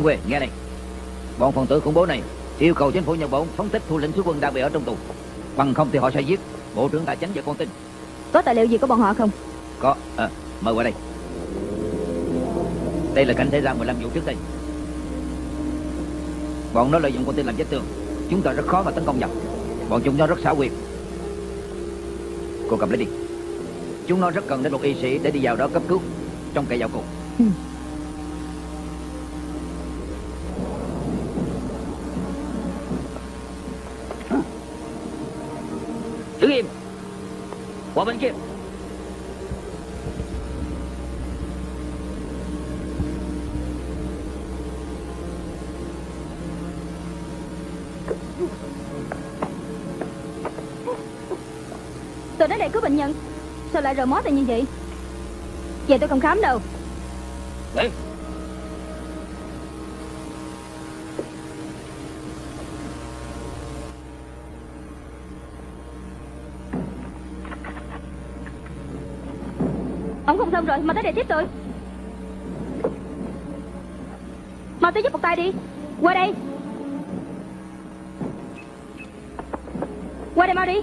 Yên Quê nghe này. Bọn phần tử khủng bố này yêu cầu chính phủ Nhật Bản phóng thích thủ lĩnh sứ quân đang bị ở trong tù. Bằng không thì họ sẽ giết Bộ trưởng Tài chính và con tin. Có tài liệu gì của bọn họ không? Có, à, mời qua đây. Đây là cảnh thế gian 15 vụ trước đây. Bọn nó lợi dụng con tin làm vết tường Chúng ta rất khó mà tấn công nhập Bọn chúng nó rất xảo quyệt. Cô cầm lấy đi. Chúng nó rất cần đến một y sĩ để đi vào đó cấp cứu Trong cây dạo cùng ừ. Đứng im Qua bên kia Tôi đến đây cứu bệnh nhân. Sao lại rời mó tay như vậy? Vậy tôi không khám đâu. Đi Ông không xong rồi, mà tới đây tiếp tôi. Mau tới giúp một tay đi. Qua đây. Qua đây mau đi.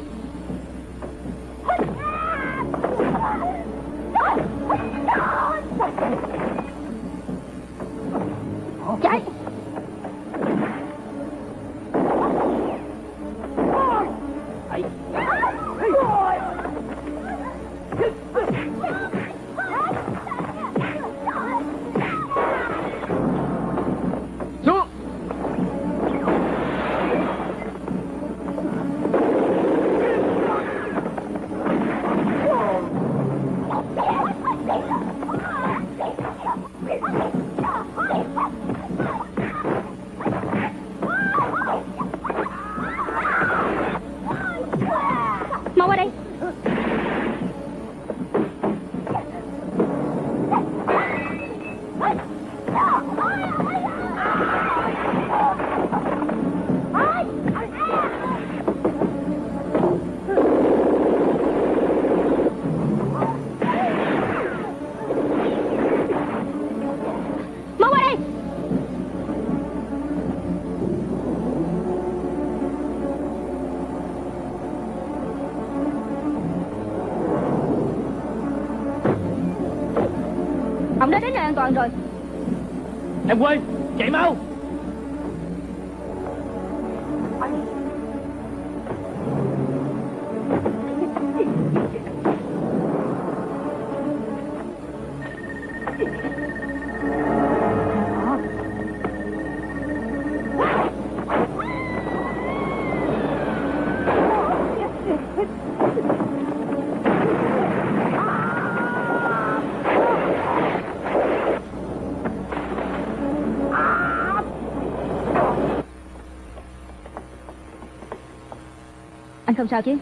Không sao chứ?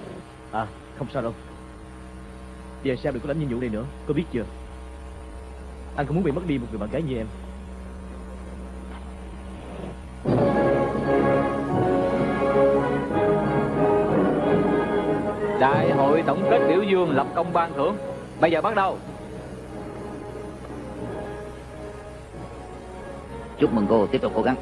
À không sao đâu. Về sao đừng có đánh nhiệm vụ này nữa Có biết chưa? Anh không muốn bị mất đi một người bạn gái như em? Đại hội tổng kết biểu dương lập công ban thưởng. Bây giờ bắt đầu. Chúc mừng cô tiếp tục cố gắng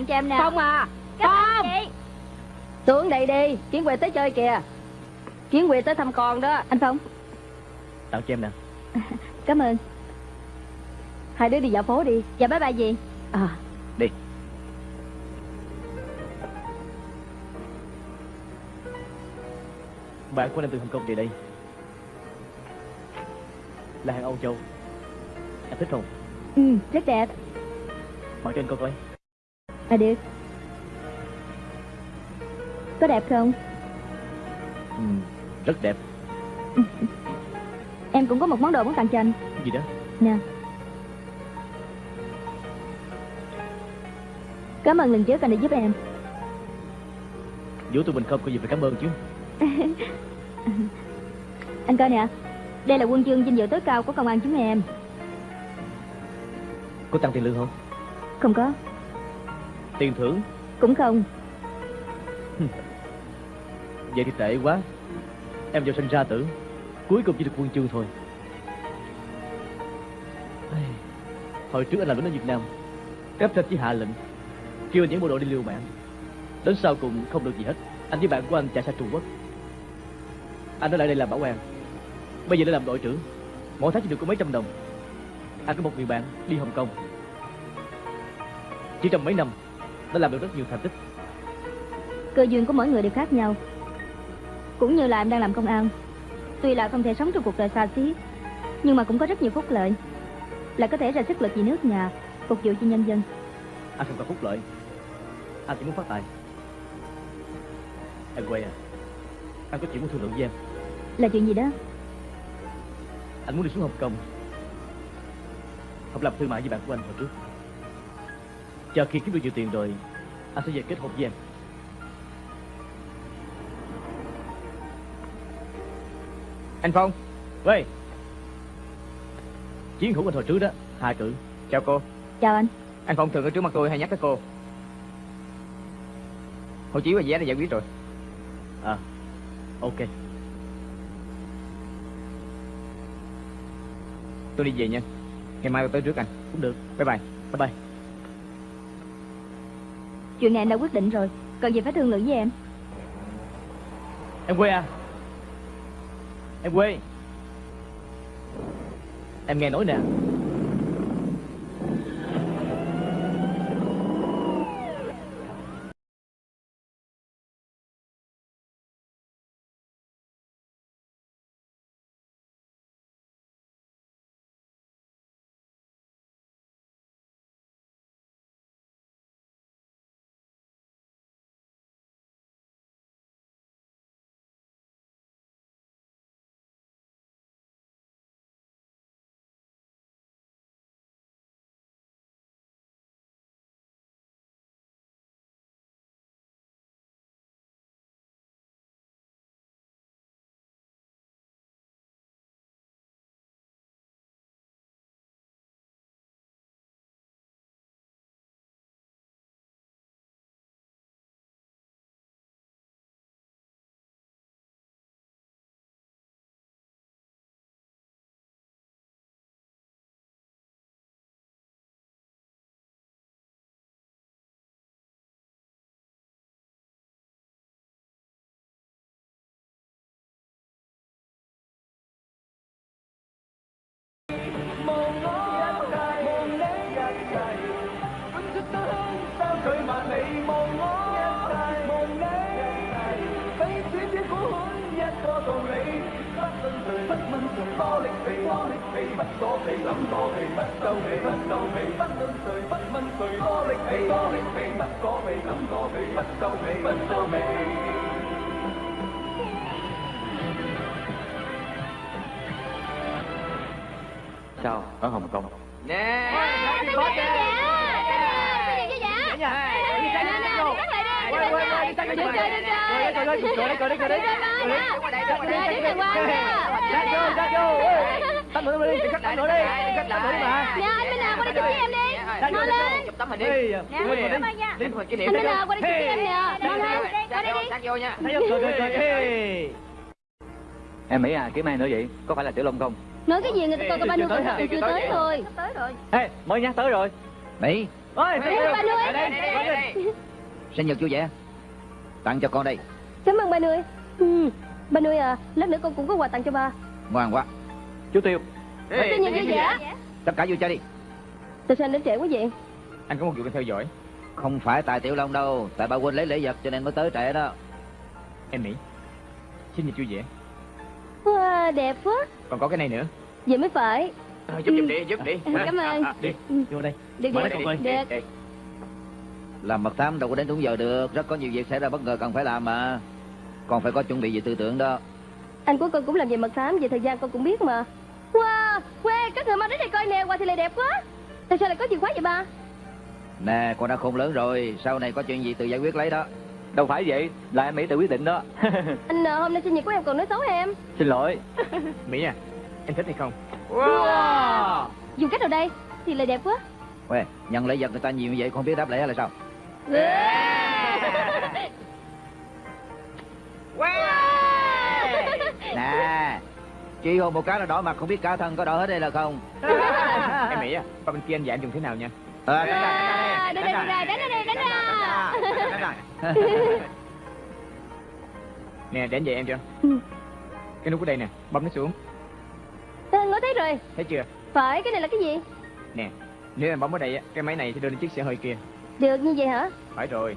Tặng cho em nè. Phong à. Phong Xuống đây đi. Kiến Quỳ tới chơi kìa. Kiến Quỳ tới thăm con đó. Anh Phong. Tặng cho em nè. Cảm ơn. Hai đứa đi dạo phố đi. Dạ bye bye gì À. Đi. Bạn của em từ Hồng Kông về đây. Là hàng Âu Châu. Em thích không? Ừ, rất đẹp. Mặc trên cô coi À được Có đẹp không? Ừ, rất đẹp. Em cũng có một món đồ muốn tặng cho anh. Gì đó? Nè. Cảm ơn lần trước anh đã giúp em. Giữa tụi mình không có gì phải cảm ơn chứ. Anh coi nè Đây là quân chương vinh dự tối cao của công an chúng em. Có tăng tiền lương không? Không có Tiền thưởng. Cũng không. Vậy thì tệ quá. Em vào sinh ra tử. Cuối cùng chỉ được quân chương thôi. Hồi trước anh làm lính ở Việt Nam Cấp trên chỉ hạ lệnh Kêu những bộ đội đi liều mạng. Đến sau cùng không được gì hết. Anh với bạn của anh chạy sang Trung Quốc. Anh ở lại đây làm bảo an. Bây giờ đã làm đội trưởng. Mỗi tháng chỉ được có mấy trăm đồng. Anh có một người bạn đi Hồng Kông. Chỉ trong mấy năm Đã làm được rất nhiều thành tích. Cơ duyên của mỗi người đều khác nhau. Cũng như là em đang làm công an Tuy là không thể sống trong cuộc đời xa xí Nhưng mà cũng có rất nhiều phúc lợi. Là có thể ra sức lực vì nước nhà Phục vụ cho nhân dân. Anh không cần phúc lợi. Anh chỉ muốn phát tài. Em quay à. Anh có chuyện muốn thương lượng với em. Là chuyện gì đó? Anh muốn đi xuống Hồng Kông. Học làm thương mại với bạn của anh hồi trước Chờ khi kiếm được nhiều tiền rồi Anh sẽ về kết hôn với em. Anh Phong. 喂 Chiến hữu anh hồi trước đó Hà cử. Chào cô. Chào anh. Anh Phong thường ở trước mặt tôi hay nhắc tới cô? Hộ chiếu và vé đã giải quyết rồi. À Ok. Tôi đi về nha. Ngày mai tôi tới trước anh. Cũng được. Bye bye. Bye bye Chuyện này anh đã quyết định rồi. Cần gì phải thương lượng với em? Em quê à? Em quê. Em nghe nói nè. Sao ở Hồng Kông Nè Tôi có dạ Tôi có dạ Dạ Nè nè Đi bắt lại đi Đi bắt lại Đi chơi đi chơi Đi chơi đi chơi Đi đứng đàng hoàng Ra vô, ra vô Tắt nữa đi, cắt tắt nữa đi Cắt tắt nữa đi mà Nè anh Minh qua đây chụp với em đi Mau lên Chụp tấm hình đi đi nha Đến phần kỷ Anh niệm Minh đi Hà qua đây chụp với em nè Mau lên Qua đây đi Sát vô nha. Em nghĩ à kiếm ai nữa vậy Có phải là Tiểu Long không Nói cái gì người ta coi ba Chưa nuôi còn chưa tới thôi Tới rồi Ê, mới nhắc tới rồi Mỹ Ôi, Ê, ba nuôi. Sinh nhật vui vẻ Tặng cho con đây Cảm ơn ba nuôi ừ. Ba nuôi à Lát nữa con cũng có quà tặng cho ba Ngoan quá. Chú Tiêu. Sinh nhật vui vẻ Tất cả vui chơi đi. Tại sao anh đến trễ quá vậy? Anh có một việc cần theo dõi. Không phải tại Tiểu Long đâu Tại ba Quynh lấy lễ vật cho nên mới tới trễ đó. Em Mỹ Sinh nhật vui vẻ. Wow đẹp quá. Còn có cái này nữa. Vậy mới phải. Ờ, Giúp giúp đi giúp đi. Ừ, cảm ơn. Đi, vô đây. Được Mở được đây. Được. Làm mật thám đâu có đến đúng giờ được Rất có nhiều việc xảy ra bất ngờ cần phải làm mà Còn phải có chuẩn bị về tư tưởng đó Anh của con cũng làm về mật thám Về thời gian con cũng biết mà Wow quê các người mau đến đây coi nè Quà thì lại đẹp quá Tại sao lại có chìa khóa vậy ba Nè, con đã khôn lớn rồi, sau này có chuyện gì tự giải quyết lấy đó. Đâu phải vậy, là em Mỹ tự quyết định đó. Anh ờ, hôm nay sinh nhật của em còn nói xấu em Xin lỗi. Mỹ à, em thích hay không? Dùng cách nào đây Thì lại đẹp quá Uê, nhận lễ vật người ta nhiều như vậy, không biết đáp lễ hay là sao? Nè, chỉ hôn một cái là đỏ mặt, không biết cả thân có đỏ hết đây là không? em Mỹ à, qua bên kia anh dạy em dùng thế nào nha. Ờ, À, đánh đánh ra, đánh ra, đánh ra, đánh ra, đánh ra, đánh ra. đánh ra. Nè, anh dạy em chưa? Ừ. Cái nút ở đây nè, bấm nó xuống, Ờ, Ngó thấy rồi thấy chưa? Phải cái này là cái gì Nè, nếu em bấm ở đây á, cái máy này sẽ đưa lên chiếc xe hơi kia. Được như vậy hả Phải rồi.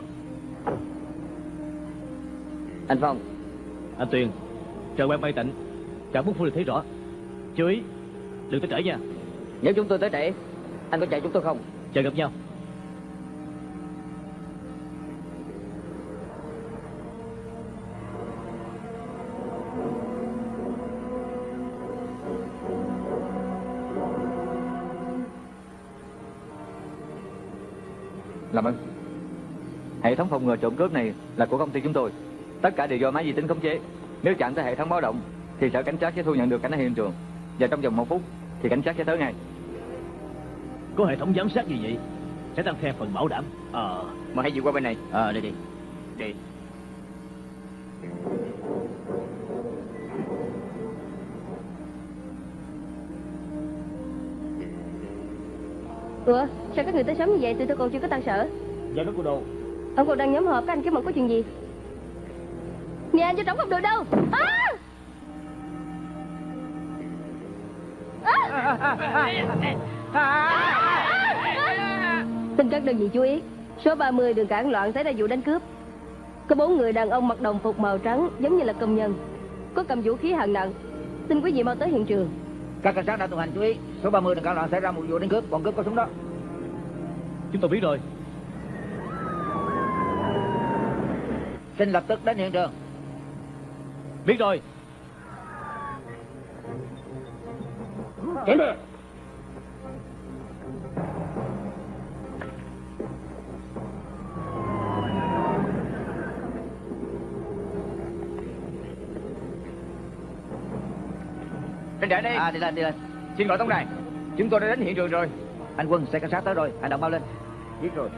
Anh Phong, Anh Tuyền, chờ quan bay tịnh, chào bút phu được thấy rõ. Chú ý, đừng tới trễ nha, nếu chúng tôi tới trễ, anh có chạy chúng tôi không? chờ gặp nhau. Làm ơn. Hệ thống phòng ngừa trộm cướp này là của công ty chúng tôi. Tất cả đều do máy vi tính khống chế. Nếu chạm tới hệ thống báo động, thì sở cảnh sát sẽ thu nhận được cảnh ở hiện trường. Và trong vòng một phút, thì cảnh sát sẽ tới ngay. Có hệ thống giám sát như vậy, sẽ tăng thêm phần bảo đảm. Ờ, mà hãy dịu qua bên này. Ờ, đi đi. Đi. Ủa sao các người tới sớm như vậy tụi tôi còn chưa có tan sở Dạ nó của đâu? Ông còn đang nhóm họp các anh kiếm một có chuyện gì Nhà anh cho trống không được đâu à! Xin các đơn vị chú ý Số 30 đường cản loạn xảy ra vụ đánh cướp Có bốn người đàn ông mặc đồng phục màu trắng Giống như là công nhân Có cầm vũ khí hạng nặng Xin quý vị mau tới hiện trường Các cảnh sát đã tuần hành chú ý, số 30 đừng cản loạn xảy ra một vụ đánh cướp, bọn cướp có súng đó. Chúng tôi biết rồi. Xin lập tức đến hiện trường. Biết rồi. Trên đợi đây, À, đi lên, đi lên. xin gọi tổng đài. Chúng tôi đã đến hiện trường rồi. Anh Quân, xe cảnh sát tới rồi, hành động mau lên. Biết rồi.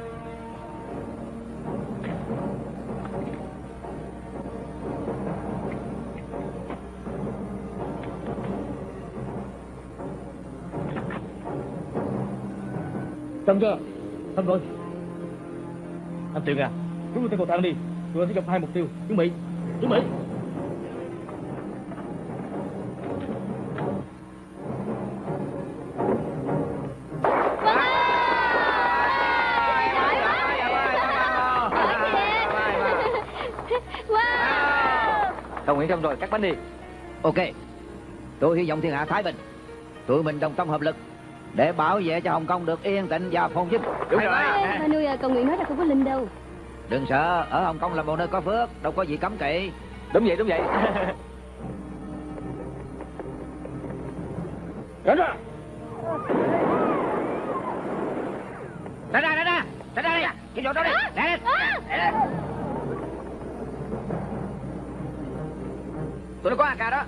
Xong chưa? Xong rồi. Anh Tuyền à, chúng tôi tới cầu thang đi. Tụi anh sẽ gặp hai mục tiêu. Chuẩn bị. Chuẩn bị. Wow Đồng ý xong rồi, cắt bánh đi. Ok. Tôi hy vọng thiên hạ thái bình. Tụi mình đồng tâm hợp lực để bảo vệ cho Hồng Kông được yên tĩnh và phồn vinh. Đúng rồi. Ba nuôi à, cầu nguyện nói là không có linh đâu Đừng sợ, ở Hồng Kông là một nơi có phước, đâu có gì cấm kỵ. Đúng vậy, đúng vậy. Đến rồi. Ra ra, ra ra, ra ra đây. Cái chỗ đó đi. Lên. Lẹ lên. Tụi nó có AK đó.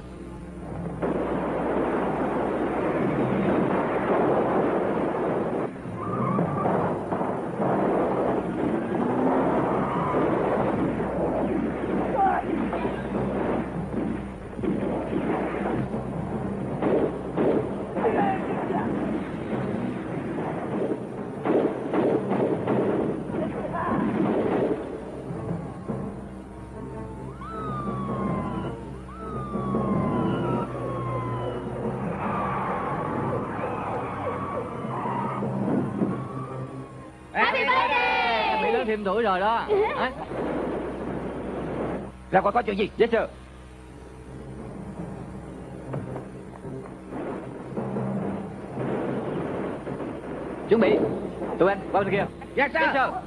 Tuổi rồi đó. Hả? Ra coi có chuyện gì. Yes, sir. Chuẩn bị. Tụi anh, qua bên kia. Yes, sir. Yes, sir.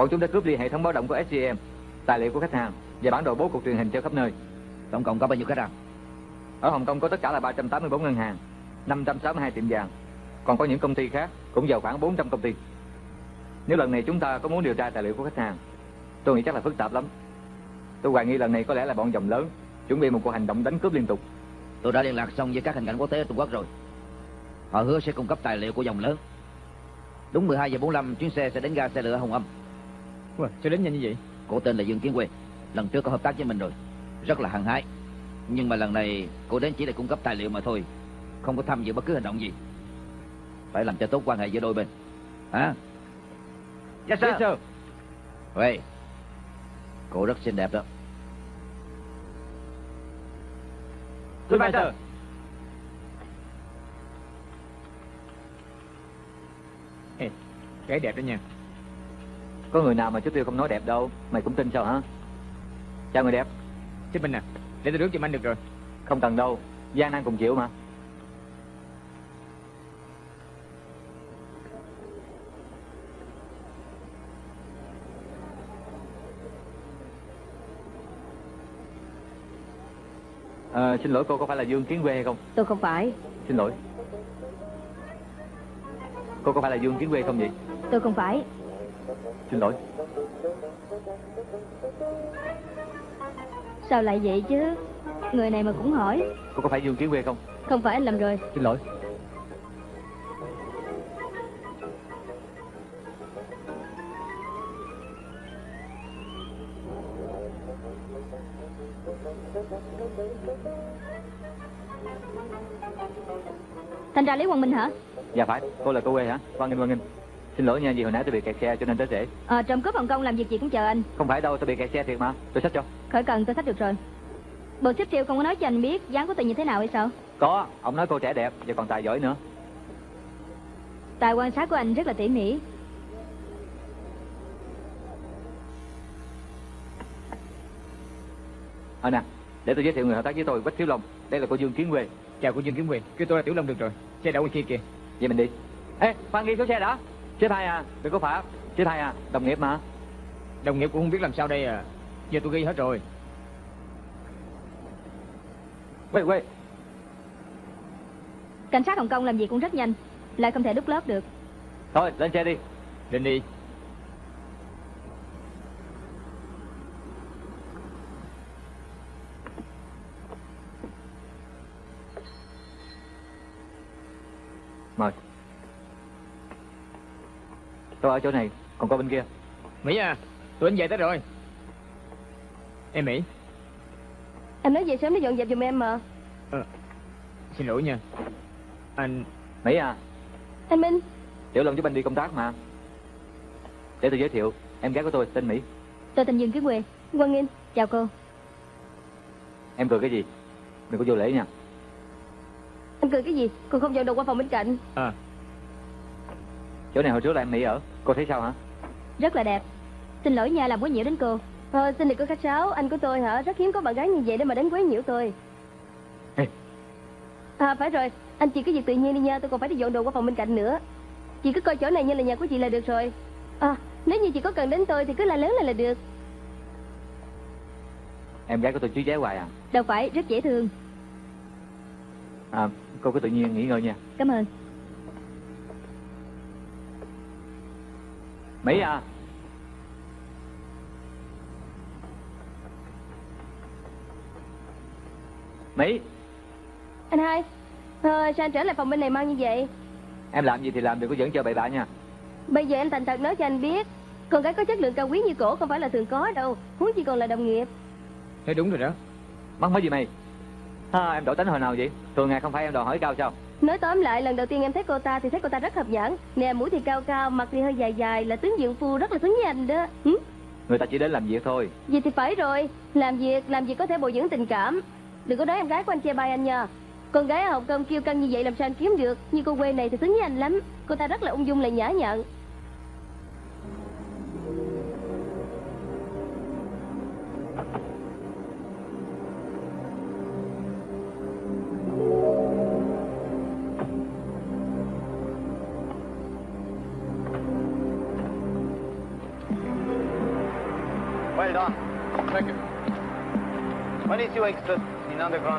Bọn chúng đã cướp đi hệ thống báo động của SGM, tài liệu của khách hàng và bản đồ bố cục truyền hình cho khắp nơi. Tổng cộng có bao nhiêu khách hàng? Ở Hồng Kông có tất cả là 384 ngân hàng, 562 tiệm vàng. Còn có những công ty khác cũng vào khoảng 400 công ty. Nếu lần này chúng ta có muốn điều tra tài liệu của khách hàng, tôi nghĩ chắc là phức tạp lắm. Tôi hoài nghi lần này có lẽ là bọn dòng lớn chuẩn bị một cuộc hành động đánh cướp liên tục. Tôi đã liên lạc xong với các hành cảnh quốc tế ở Trung Quốc rồi. Họ hứa sẽ cung cấp tài liệu của dòng lớn. Đúng 12 giờ 45 chuyến xe sẽ đến ga xe lửa Hồng Âm. Ủa, sao đến nhanh như vậy? Cô tên là Dương Kiến Quê. Lần trước có hợp tác với mình rồi. Rất là hăng hái. Nhưng mà lần này cô đến chỉ để cung cấp tài liệu mà thôi. Không có tham dự bất cứ hành động gì. Phải làm cho tốt quan hệ giữa đôi bên. Hả? Yes, sir. Yes, sir. Vậy. Cô rất xinh đẹp đó. Goodbye, sir. Ê, cái đẹp đó nha. Có người nào mà chú Tiêu không nói đẹp đâu, mày cũng tin sao hả? Chào người đẹp, Chết mình nè, để tôi rước giùm anh được rồi. không cần đâu, gian nan cùng chịu mà. Ờ, xin lỗi cô có phải là Dương Kiến Quê hay không? Tôi không phải Xin lỗi. Cô có phải là Dương Kiến Quê không vậy? Tôi không phải Xin lỗi. Sao lại vậy chứ Người này mà cũng hỏi Cô có phải Dương Kiến Quê không? Không phải anh làm rồi Xin lỗi. Thành ra Lý Quang Minh hả Dạ phải, cô là cô quê hả? Quang Nghinh, Quang Nghinh. Xin lỗi nha, vì hồi nãy tôi bị kẹt xe cho nên tới trễ. Ờ trộm cướp Hồng Kông làm việc gì cũng chờ anh Không phải đâu, tôi bị kẹt xe thiệt mà. Tôi xách cho. Khỏi cần tôi sách được rồi Bộ xếp siêu không có nói cho anh biết dáng của tôi như thế nào hay sao Có, ông nói cô trẻ đẹp và còn tài giỏi nữa. Tài quan sát của anh rất là tỉ mỉ Ờ nè, để tôi giới thiệu người hợp tác với tôi, Quách Thiếu Long. Đây là cô Dương Kiến Quê. Chào cô Dương Kiến Quyền, kêu tôi là Tiểu Long được rồi. Xe đậu bên kia kìa. Vậy mình đi. Ê, khoan ghi số xe đã. Xếp hai à, đừng có phạt. Xếp hai à, đồng nghiệp mà. Đồng nghiệp cũng không biết làm sao đây à. Giờ tôi ghi hết rồi. Quê, quê. Cảnh sát Hồng Kông làm việc cũng rất nhanh Lại không thể đúc lớp được Thôi, lên xe đi. Lên đi. Mời. Tôi ở chỗ này, còn cô bên kia. Mỹ à, tôi anh về tới rồi. Em Mỹ, Anh nói về sớm để dọn dẹp giùm em mà xin lỗi nha. Anh, Mỹ à, Anh Minh Tiểu Long giúp anh đi công tác mà. Để tôi giới thiệu, em gái của tôi tên Mỹ. Tôi tên Dương Kiến Quê Quang Nghinh Chào cô Em cười cái gì? Đừng có vô lễ nha. Anh cười cái gì Còn không dọn đồ qua phòng bên cạnh à, Chỗ này hồi trước là em Mỹ ở. Cô thấy sao hả? Rất là đẹp. Xin lỗi nha làm quấy nhiễu đến cô. Ờ, xin được cô khách sáo. Anh của tôi hả? Rất hiếm có bạn gái như vậy để mà đến quấy nhiễu tôi. Ê. À phải rồi. Anh chị cứ việc tự nhiên đi nha Tôi còn phải đi dọn đồ qua phòng bên cạnh nữa. Chị cứ coi chỗ này như là nhà của chị là được rồi. À nếu như chị có cần đến tôi Thì cứ la lớn lên là được. Em gái của tôi chú ché hoài à. Đâu phải rất dễ thương. À, cô cứ tự nhiên nghỉ ngơi nha. Cảm ơn Mỹ à? Mỹ? Anh hai à, Sao anh trở lại phòng bên này mau như vậy? Em làm gì thì làm đừng có dẫn cho bậy bạ nha. Bây giờ em thành thật nói cho anh biết Con gái có chất lượng cao quý như cổ không phải là thường có đâu Huống chi còn là đồng nghiệp. Thế đúng rồi đó. Mắc mới gì mày? À, Em đổi tính hồi nào vậy? Thường ngày không phải em đòi hỏi cao sao? Nói tóm lại lần đầu tiên em thấy cô ta thì thấy cô ta rất hợp nhãn Nè mũi thì cao cao, mặt thì hơi dài dài Là tướng dưỡng phu rất là xứng với anh đó. Hử? Người ta chỉ đến làm việc thôi. Vậy thì phải rồi. Làm việc, làm việc có thể bồi dưỡng tình cảm. Đừng có nói em gái của anh chê bai anh nha. Con gái ở Hồng Kông kêu căng như vậy làm sao anh kiếm được? Nhưng cô quê này thì xứng với anh lắm. Cô ta rất là ung dung lại nhã nhặn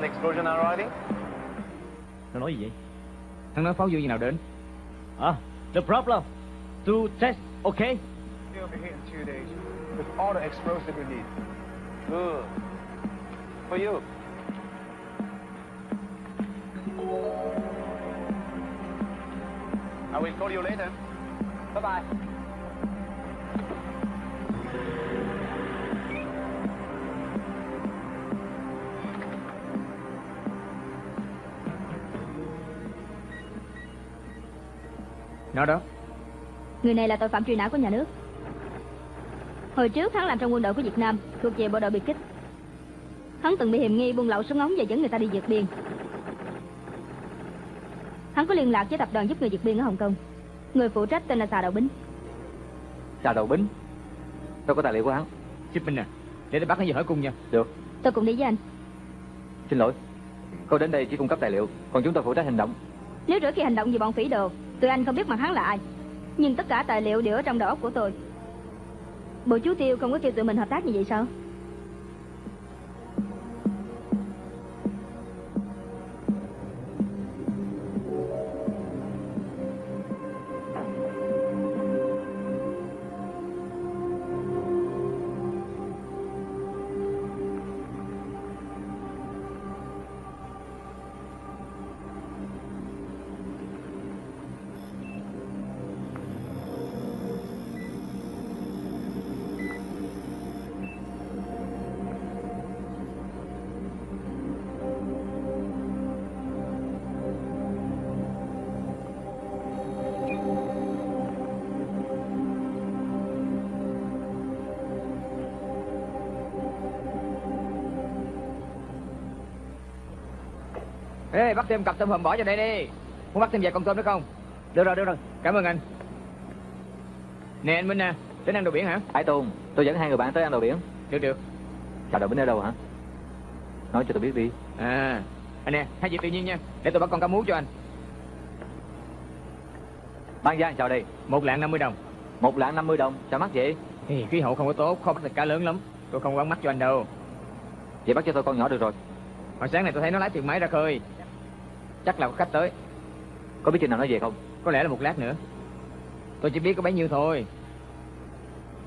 in underground explosion arriving? Nó nói gì vậy Thằng nói pháo dương như nào đến À The problem To test okay He'll be here in two days with all the explosive we need. Good. For you. I will call you later. Bye-bye. Nó đó. Người này là tội phạm truy nã của nhà nước. Hồi trước hắn làm trong quân đội của Việt Nam Thuộc về bộ đội biệt kích. Hắn từng bị hiểm nghi buôn lậu súng ống và dẫn người ta đi vượt biên. Hắn có liên lạc với tập đoàn giúp người vượt biên ở Hồng Kông. Người phụ trách tên là Xà Đậu Bính. Trà đầu bính? Tôi có tài liệu của hắn. Chip Minh à? Để tôi bắt nó về hỏi cung nha. Được. Tôi cùng đi với anh. Xin lỗi. Cô đến đây chỉ cung cấp tài liệu Còn chúng tôi phụ trách hành động. Nếu rửa khi hành động vì bọn phỉ đồ Tụi anh không biết mặt hắn là ai. Nhưng tất cả tài liệu đều ở trong đầu óc của tôi. Bộ chú Tiêu không có kêu tụi mình hợp tác như vậy sao? Ê bắt thêm cặp tôm hùm bỏ vào đây đi. Muốn bắt thêm vài con tôm nữa không? Được rồi được rồi. Cảm ơn anh. Nè anh Minh nè Đến ăn đồ biển hả? Hải Tùng Tôi dẫn hai người bạn tới ăn đồ biển. Được được. Trà đầu bính ở đâu hả? Nói cho tôi biết đi. À Anh nè hai việc tự nhiên nha. Để tôi bắt con cá mú cho anh. Ban Giang chào đây? Một lạng 50 đồng. Một lạng 50 đồng? Sao mắc vậy? Thì khí hậu không có tốt Khó bắt được cá lớn lắm. Tôi không quán mắt cho anh đâu. Vậy bắt cho tôi con nhỏ được rồi. Hồi sáng này tôi thấy nó lái thuyền máy ra khơi Chắc là có khách tới. Có biết chừng nào nó về không? Có lẽ là một lát nữa. Tôi chỉ biết có bấy nhiêu thôi.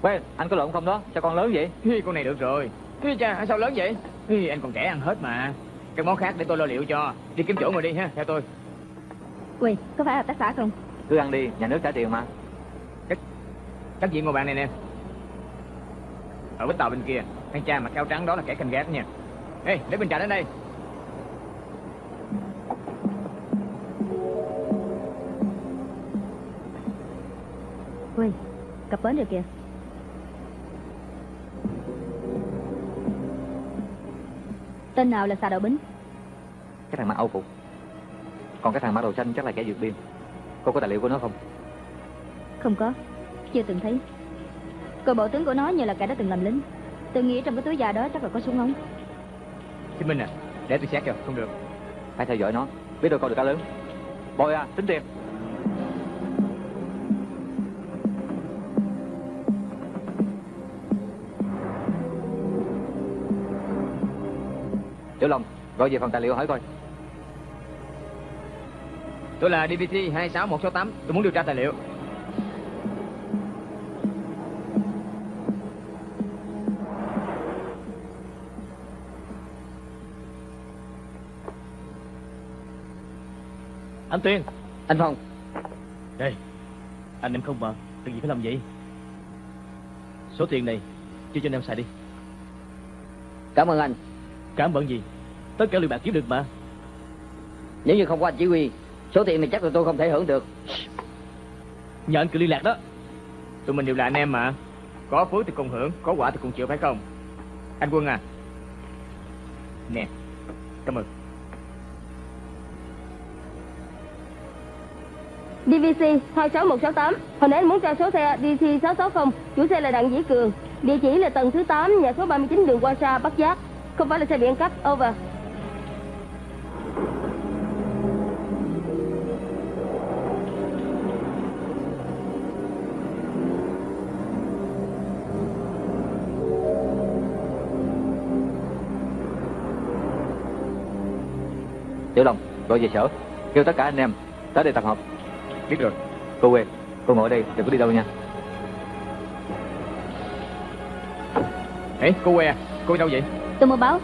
Quên anh có lộn không đó? Sao con lớn vậy? Hi, con này được rồi. Hi, cha sao lớn vậy? Hi, anh còn trẻ ăn hết mà. Các món khác để tôi lo liệu cho. Đi kiếm chỗ ngồi đi ha Theo tôi. Quỳ, có phải hợp tác xã không? Cứ ăn đi Nhà nước trả tiền mà. Các vị ngồi bạn này nè. Ở bến tàu bên kia Thằng cha mặc áo trắng đó là kẻ canh gác nha. Ê để bình trà đến đây cập bến rồi kìa Tên nào là Xà Đậu Bính? Cái thằng mặc âu phục. Còn cái thằng mặc đồ xanh chắc là kẻ vượt biên. Cô có tài liệu của nó không? Không có. Chưa từng thấy. Coi bộ tướng của nó như là kẻ đã từng làm lính. Tôi nghĩ trong cái túi da đó chắc là có súng ống Xin Minh à Để tôi xét cho. Không được. Phải theo dõi nó. Biết đâu con được cá lớn. Bồi à tính tiền Tiểu Long. Gọi về phòng tài liệu hỏi coi. Tôi là DVT 26168 Tôi muốn điều tra tài liệu. Anh Tuyên. Anh Phong. Đây. Anh em không mà. Đừng gì phải làm vậy? Số tiền này Chia cho anh em xài đi. Cảm ơn anh. Cảm ơn gì Tất cả lượt bạc kiếm được mà. Nếu như không có anh chỉ huy Số tiền này chắc là tôi không thể hưởng được. Nhờ anh cứ liên lạc đó. Tụi mình đều là anh em mà. Có phước thì cùng hưởng Có quả thì cùng chịu phải không? Anh Quân à. Nè Cảm ơn. DVC 26168 Hồi nãy anh muốn tra số xe DC 660 Chủ xe là Đặng Dĩ Cường. Địa chỉ là tầng thứ 8 Nhà số 39 đường Hoa Sa Bắc Giác. Không phải là xe bị ăn cắp Over gọi về sở. Kêu tất cả anh em tới đây tập hợp. Biết rồi Cô Quê, cô ngồi đây, đừng có đi đâu nha. Ê cô que à Cô đi đâu vậy Tôi mua báo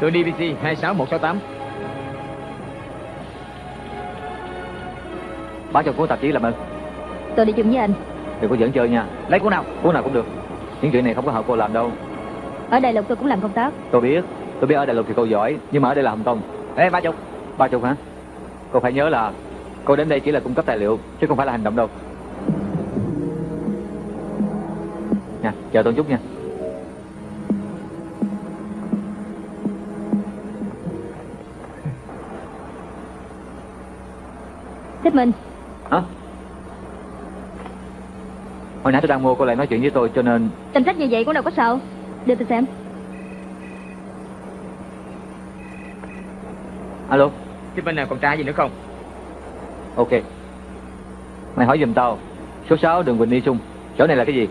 Tôi DVC 26168 Báo cho cô tạp chí làm ơn. Tôi đi chung với anh Đừng có dẫn chơi nha. Lấy của nào Cô nào cũng được. Những chuyện này không có hợp cô làm đâu. Ở Đại Lục tôi cũng làm công tác Tôi biết, tôi biết ở Đại Lục thì cô giỏi, nhưng mà ở đây là Hồng Kông. Ê ba chục Ba chục hả? Cô phải nhớ là cô đến đây chỉ là cung cấp tài liệu, chứ không phải là hành động đâu. Nha, chờ tôi chút nha. Thích Minh Hả? Hồi nãy tôi đang mua cô lại nói chuyện với tôi cho nên Tranh sách như vậy cũng đâu có sao Đưa tôi xem Alo, Chứ bên nào còn trai gì nữa không ok. Mày hỏi giùm tao, số 6 đường Quỳnh Ni Trung, chỗ này là cái gì?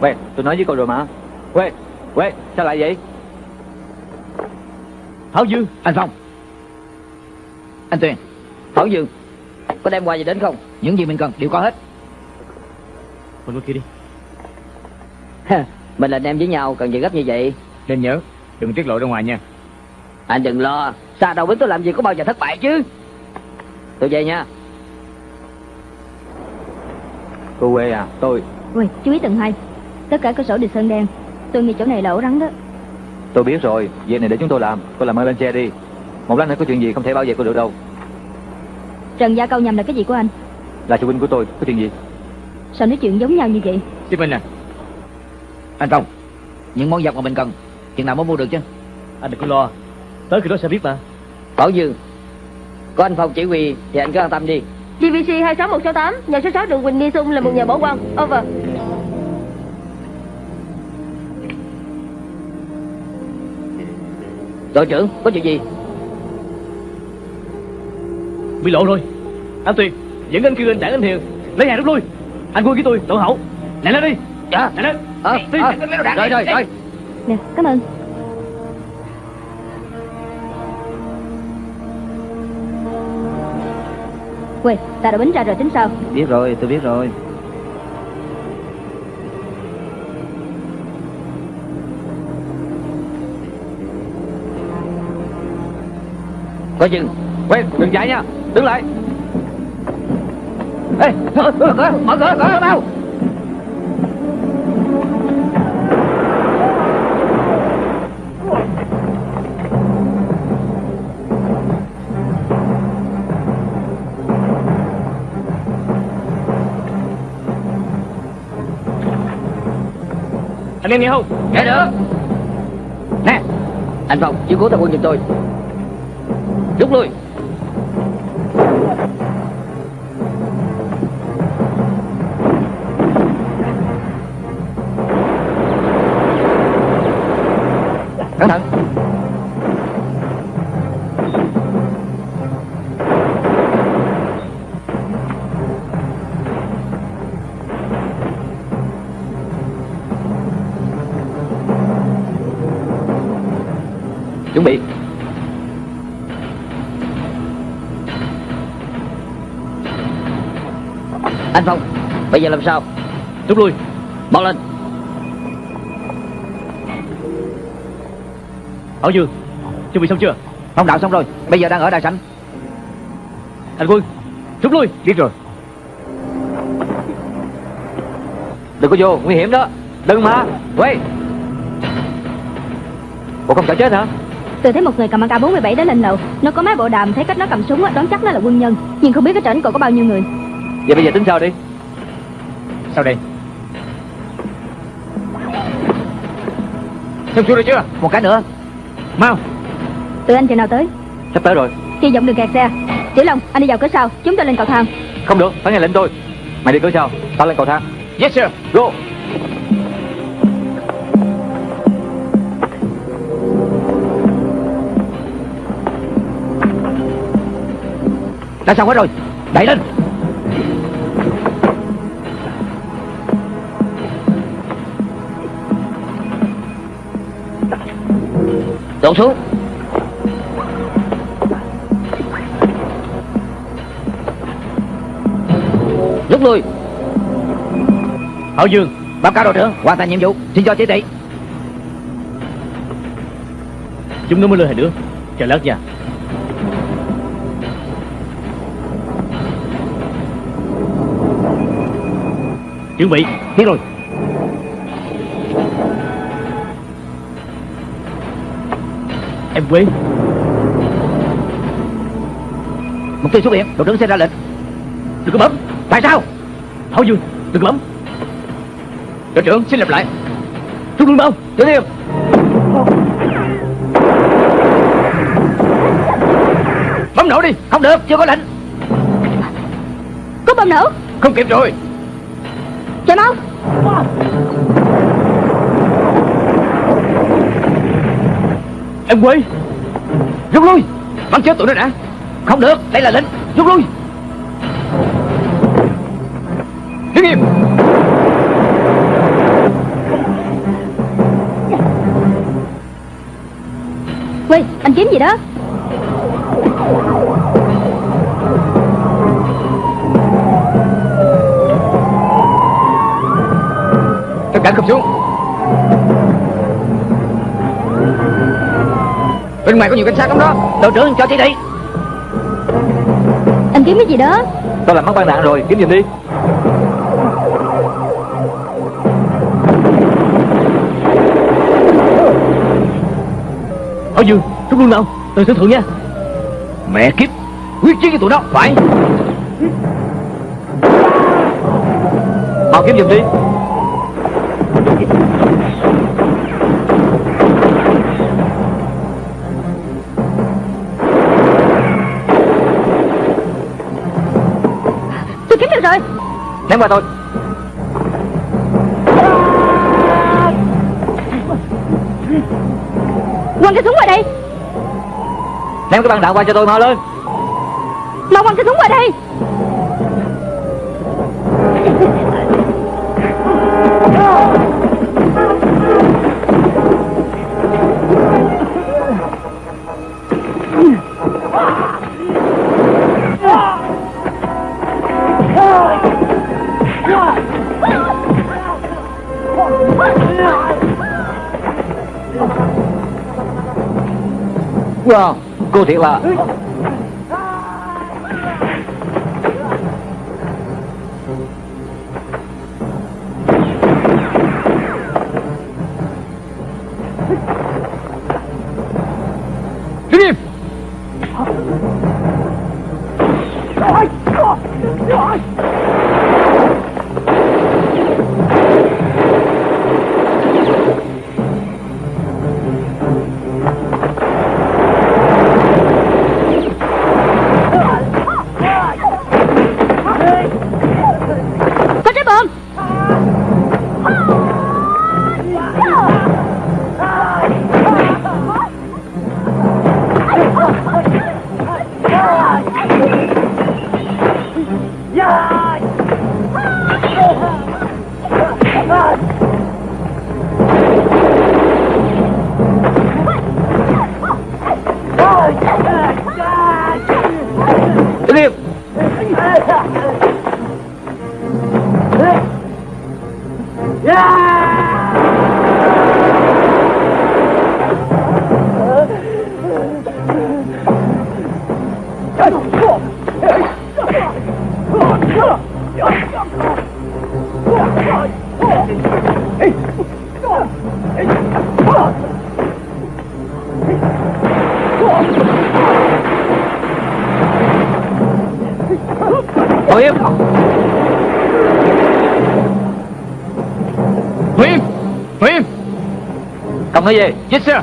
Quê, tôi nói với cô rồi mà. Quê, quê, sao lại vậy? Thảo Dương Anh Phong Anh Tuyền Thảo Dương Có đem quà gì đến không? Những gì mình cần đều có hết. Mình qua kia đi. Mình là anh em với nhau cần gì gấp như vậy? Nên nhớ Đừng tiết lộ ra ngoài nha. Anh đừng lo Xa đầu với tôi làm gì có bao giờ thất bại chứ. Tôi về nha. Cô quê à, tôi, Ui, chú ý tầng hai Tất cả cơ sổ đều sơn đen. Tôi nghĩ chỗ này là ổ rắn đó. Tôi biết rồi, việc này để chúng tôi làm, cô làm ơn lên xe đi. Một lát nữa có chuyện gì không thể bảo vệ cô được đâu. Trần Gia Câu nhầm là cái gì của anh? Là phụ huynh của tôi, có chuyện gì? Sao nói chuyện giống nhau như vậy? Chứ bên à Anh Phong Những món vật mà mình cần Chừng nào mới mua được chứ? Anh đừng có lo. Tới khi đó sẽ biết mà. Bảo Dương Có anh Phong chỉ huy Thì anh cứ an tâm đi. DVC 26168 Nhà số 6 đường Quỳnh Ni Xung là một nhà bảo quan. Over. Đội trưởng có chuyện gì Bị lộ rồi. Anh Tuyền Dẫn anh kêu anh đảng anh Hiền Lấy hàng rút lui. Anh Quân với tôi tổ hậu. Lại lên đi. Dạ. Lại lên. Ờ, Đi, đi, đi, Rồi rồi rồi. Nè, cảm ơn. Quê, ta đã bính ra rồi tính sao? Biết rồi tôi biết rồi. Có chừng Quên, đừng chạy nha, đứng lại. Ê mở cửa mở cửa mở cửa nào Anh em nghe không nghe được. Nè anh phong chiếu cố thằng quân giùm tôi. Rút lui. Giờ làm sao? Rút lui Mau lên. Bảo Dương Chuẩn bị xong chưa? Phong đạo xong rồi. Bây giờ đang ở đại sảnh. Thành quân Rút lui. Biết rồi. Đừng có vô, nguy hiểm đó. Đừng mà, quay Bộ không sợ chết hả? Tôi thấy một người cầm AK-47 đến lên lầu. Nó có máy bộ đàm Thấy cách nó cầm súng á, đoán chắc nó là quân nhân. Nhưng không biết cái trển còn có bao nhiêu người. Vậy bây giờ tính sao đi Sao đây? Xong xuôi rồi chưa? Một cái nữa. Mau. Tụi anh chừng nào tới? Sắp tới rồi. Hy vọng đừng kẹt xe. Tiểu Long anh đi vào cửa sau. Chúng tôi lên cầu thang. Không được, phải nghe lệnh tôi. Mày đi cửa sau, tao lên cầu thang. Yes sir. Go. Đã xong hết rồi. Đẩy lên Đổ xuống. Rút lui. Bảo Dương Báo cáo đội trưởng. Hoàn thành nhiệm vụ. Xin cho chỉ thị Chúng nó mới lên hai đứa. Chờ lát nha. Chuẩn bị. Biết rồi Em quên Mục tiêu xuất hiện Đội trưởng sẽ ra lệnh. Đừng có bấm. Tại sao? Bảo Dương Đừng có bấm. Đội trưởng xin lặp lại. Rút lui mau Tiếp theo Bấm nổ đi Không được Chưa có lệnh. Có bom nổ? Không kịp rồi. Chạy mau Em quên Rút lui. Bắn chết tụi nó đã. Không được Đây là lệnh Rút lui. Đứng im. Quay anh kiếm gì đó? Tất cả khập xuống ngoài có nhiều cảnh sát lắm đó. Đội trưởng cho chỉ thị Anh kiếm cái gì đó? Tao làm mất băng đạn rồi, kiếm giùm đi. Bảo Dương Rút lui mau Tôi sẽ thượng nha. Mẹ kiếp Quyết chiến với tụi nó Phải. Mau kiếm giùm đi Ném qua tôi. Quăng cái súng qua đây. Ném cái băng đạn qua cho tôi mau lên Wow, cô thiệt là Không nói gì Yes sir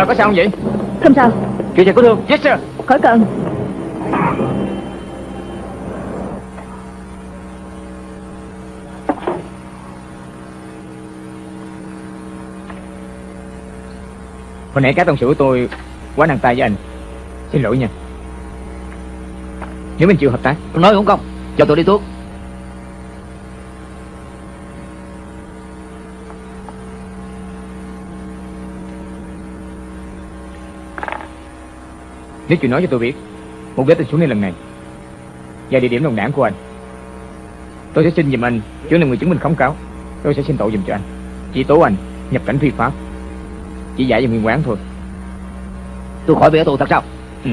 Bà có sao không vậy? Không sao. Kỹ thuật có thương. Yes sir. Khỏi cần. Hồi nãy các đồng sự của tôi quá nặng tay với anh. Xin lỗi nha. Nếu mình chịu hợp tác Tôi nói không. Công Cho tôi đi thuốc Nếu chịu nói cho tôi biết Mục đích tôi xuống đây lần này Và địa điểm đồng đảng của anh Tôi sẽ xin giùm anh Chỗ là người chứng minh khống cáo. Tôi sẽ xin tội giùm cho anh. Chỉ tố anh nhập cảnh phi pháp Chỉ giải về nguyên quán thôi. Tôi khỏi bị ở tù thật sao? Ừ.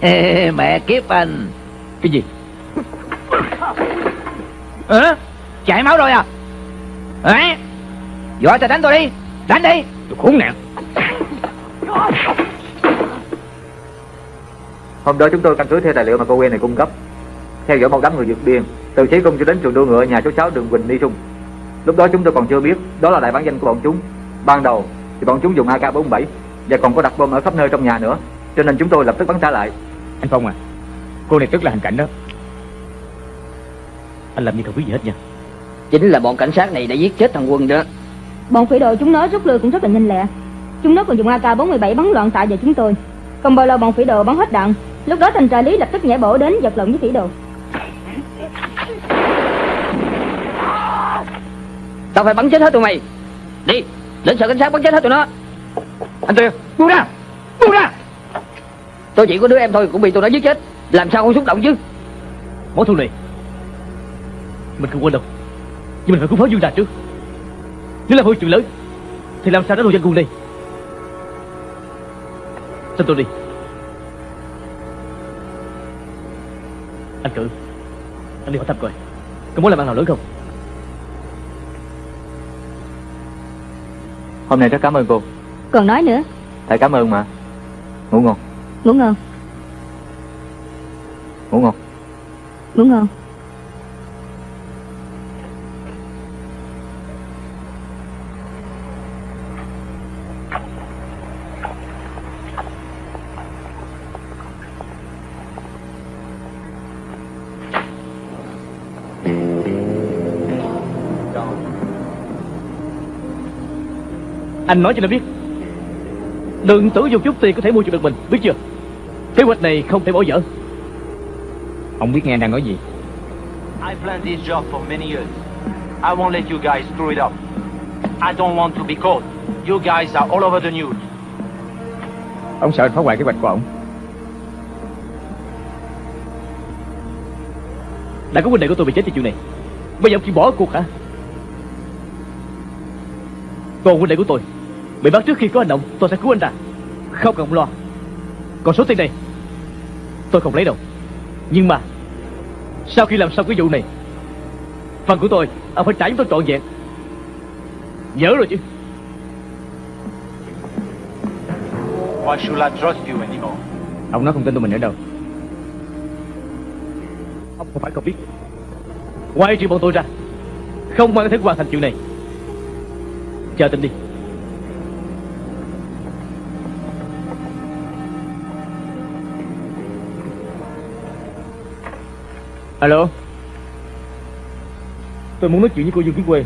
Ê, Mẹ kiếp anh. Cái gì? Hả Chảy máu rồi à? Hả Giỏi ta đánh tôi đi. Đánh đi. Tôi khốn nạn Hôm đó chúng tôi căn cứ theo tài liệu mà cô quen này cung cấp. Theo dõi một đám người vượt biên Từ Chí Cung cho đến trường đua ngựa nhà số 6 đường Quỳnh Ni Trung. Lúc đó chúng tôi còn chưa biết Đó là đại bản danh của bọn chúng. Ban đầu thì bọn chúng dùng AK-47 Và còn có đặt bom ở khắp nơi trong nhà nữa Cho nên chúng tôi lập tức bắn trả lại. Anh Phong à Cô này tức là hành cảnh đó. Anh làm như không biết gì hết nha. Chính là bọn cảnh sát này đã giết chết thằng Quân đó. Bọn phỉ đồ chúng nó rút lui cũng rất là nhanh lẹ. Chúng nó còn dùng AK-47 bắn loạn xạ vào chúng tôi. Không bao lâu bọn phỉ đồ bắn hết đạn Lúc đó thành tra lý lập tức nhảy bổ đến giật lộn với phỉ đồ. Tao phải bắn chết hết tụi mày. Đi Đến sở cảnh sát bắn chết hết tụi nó. Anh Tuyên Buông ra Buông ra. Tôi chỉ có đứa em thôi cũng bị tụi nó giết chết. Làm sao không xúc động chứ? Mối thù này Mình không quên đâu. Nhưng mình phải cứu phó Dương Đà trước. Nếu là hôi chuyện lớn Thì làm sao đánh đồ dân quân đây Xin tôi đi Anh cử Anh đi hỏi thăm coi Có muốn làm ăn nào lớn không? Hôm nay rất cảm ơn cô. Còn nói nữa. Tại cảm ơn mà. Ngủ ngon. Ngủ ngon. Ngủ ngon. Ngủ ngon Anh nói cho nó biết Đừng tưởng dùng chút tiền có thể mua chuộc được mình Biết chưa Kế hoạch này không thể bỏ dở Ông biết nghe anh đang nói gì I planned this job for many years. I won't let you guys screw it up. I don't want to be caught. You guys are all over the news. Ông sợ anh phá hoại kế hoạch của ông Đã có huynh đệ của tôi bị chết vì chuyện này Bây giờ ông chỉ bỏ cuộc hả Còn huynh đệ của tôi Bị bắt trước khi có hành động Tôi sẽ cứu anh ra Không cần lo. Còn số tiền này Tôi không lấy đâu. Nhưng mà Sau khi làm xong cái vụ này Phần của tôi Ông phải trả chúng tôi trọn vẹn. Nhớ rồi chứ? Why should I trust you anymore? Ông nói không tin tụi mình nữa đâu. Ông không phải không biết. Ngoài trừ bọn tôi ra. Không ai có thể hoàn thành chuyện này. Chờ tình đi Alo? Tôi muốn nói chuyện với cô Dương Kiến Quê.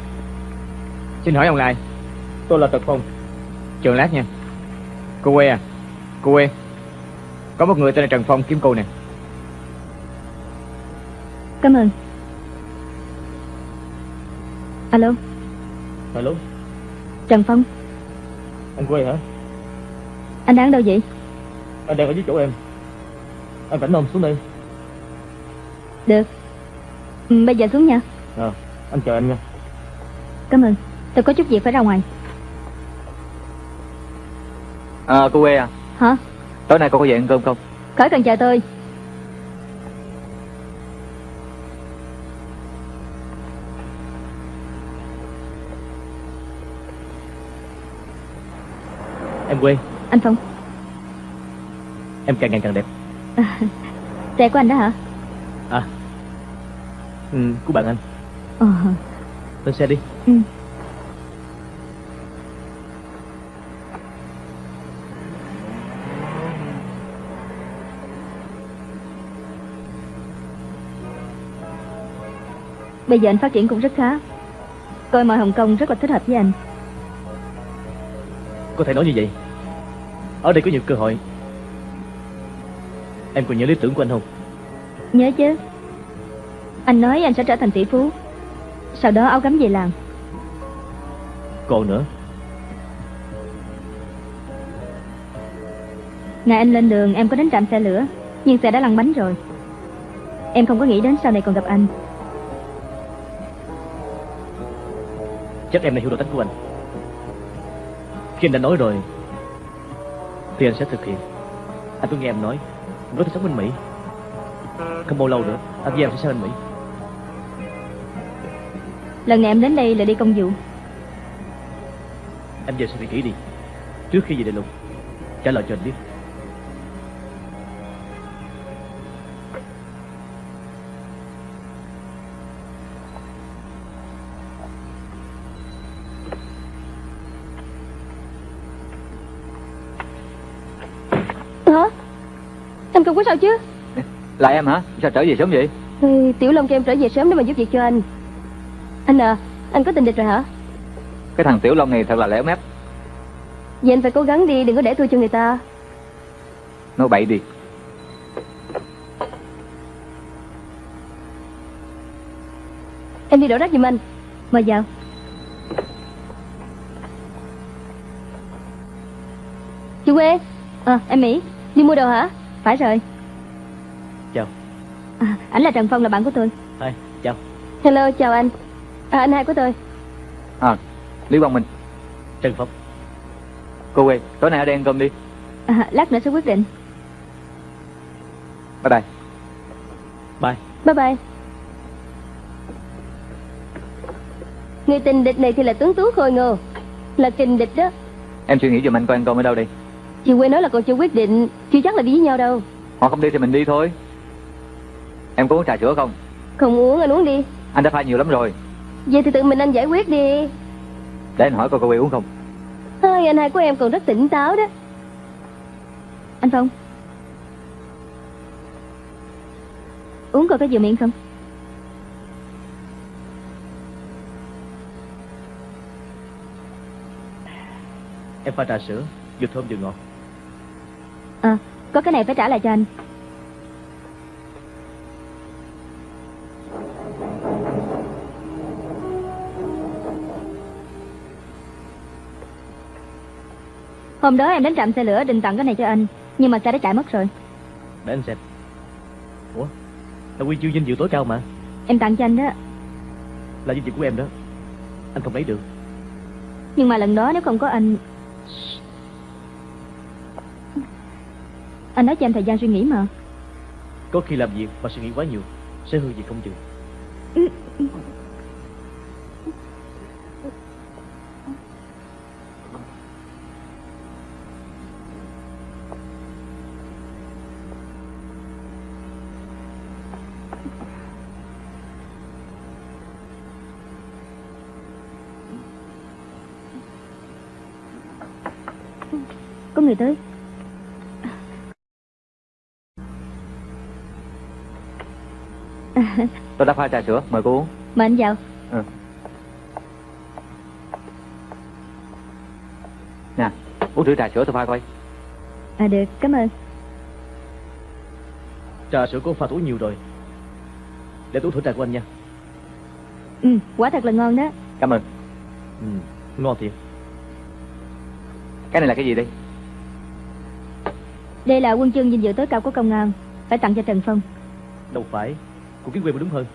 Xin hỏi ông là ai? Tôi là Tật Phong. Chờ lát nha. Cô quê à? Cô quê. Có một người tên là Trần Phong kiếm cô nè. Cảm ơn. Alo? Alo? Trần Phong. Anh Quê hả? Anh đang ở đâu vậy? Anh đang ở dưới chỗ em. Anh rảnh không xuống đây Được. Ừ, Bây giờ xuống nha. À, Anh chờ anh nha. Cảm ơn. Tôi có chút việc phải ra ngoài. À, cô quê à, Hả? Tối nay cô có về ăn cơm không? Khỏi cần chờ tôi. Em Quê. Anh Phong. Em càng ngày càng đẹp. Xe của anh đó hả ừ, Của bạn anh. Ờ. Lên xe đi. Ừ. Bây giờ anh phát triển cũng rất khá. Coi mọi Hồng Kông rất là thích hợp với anh. Có thể nói như vậy. Ở đây có nhiều cơ hội. Em còn nhớ lý tưởng của anh không Nhớ chứ. Anh nói anh sẽ trở thành tỷ phú. Sau đó áo gấm về làm Còn nữa. Ngày anh lên đường em có đến trạm xe lửa Nhưng xe đã lăn bánh rồi. Em không có nghĩ đến sau này còn gặp anh. Chắc em đã hiểu được tính của anh. Khi anh đã nói rồi Thì anh sẽ thực hiện. Anh có nghe em nói có thể sống bên Mỹ Không bao lâu nữa. Anh với em sẽ sang bên Mỹ. Lần này em đến đây là đi công vụ. Em về suy nghĩ kỹ đi. Trước khi về đại lục Trả lời cho anh biết. Hả? Anh không có sao chứ Là em hả? Sao trở về sớm vậy? ừ, Tiểu Long cho em trở về sớm để mà giúp việc cho anh. Anh à Anh có tình địch rồi hả? Cái thằng Tiểu Long này thật là lẻo mép. Vậy anh phải cố gắng đi Đừng có để thua cho người ta. Nói bậy đi. Em đi đổ rác giùm anh. Mời vào. Chị Quê Ờ em Mỹ Đi mua đồ hả? Phải rồi. à, Ảnh là Trần Phong là bạn của tôi. Hai Chào. Hello chào anh. À anh hai của tôi. À, Lý Quang Minh. Trần Phong. Cô quê, tối nay ở đây ăn cơm đi. À, Lát nữa sẽ quyết định. Bye bye. Bye. Bye bye. Người tình địch này thì là tuấn tú khôi ngô Là kình địch đó. Em suy nghĩ giùm anh coi ăn cơm ở đâu đi Chị quê nói là còn chưa quyết định Chưa chắc là đi với nhau đâu. Họ không đi thì mình đi thôi Em có uống trà sữa không? Không uống anh uống đi. Anh đã pha nhiều lắm rồi. Vậy thì tự mình anh giải quyết đi. Để anh hỏi coi cô quê uống không. Hai anh hai của em còn rất tỉnh táo đó. Anh Phong. Uống coi có vừa miệng không? Em pha trà sữa Vừa thơm vừa ngọt. À có cái này phải trả lại cho anh Hôm đó em đến trạm xe lửa định tặng cái này cho anh Nhưng mà xe đã chạy mất rồi. Để anh xem. Ủa? Là quy chương dinh dự tối cao mà. Em tặng cho anh đó. Là dinh dự của em đó. Anh không lấy được. Nhưng mà lần đó nếu không có anh Anh nói cho em thời gian suy nghĩ mà. Có khi làm việc và suy nghĩ quá nhiều Sẽ hư việc không chừng người tới Tôi đã pha trà sữa, mời cô uống. Mời anh vào Nè, uống thử trà sữa tôi pha coi. À được, cảm ơn Trà sữa ông pha tối nhiều rồi Để tôi thử trà của anh nha Ừ, quả thật là ngon đó Cảm ơn. ừ, Ngon thiệt Cái này là cái gì đây? Đây là quân chương vinh dự tối cao của công an. Phải tặng cho Trần Phong. Đâu phải. Của kiến quyền mới đúng hơn.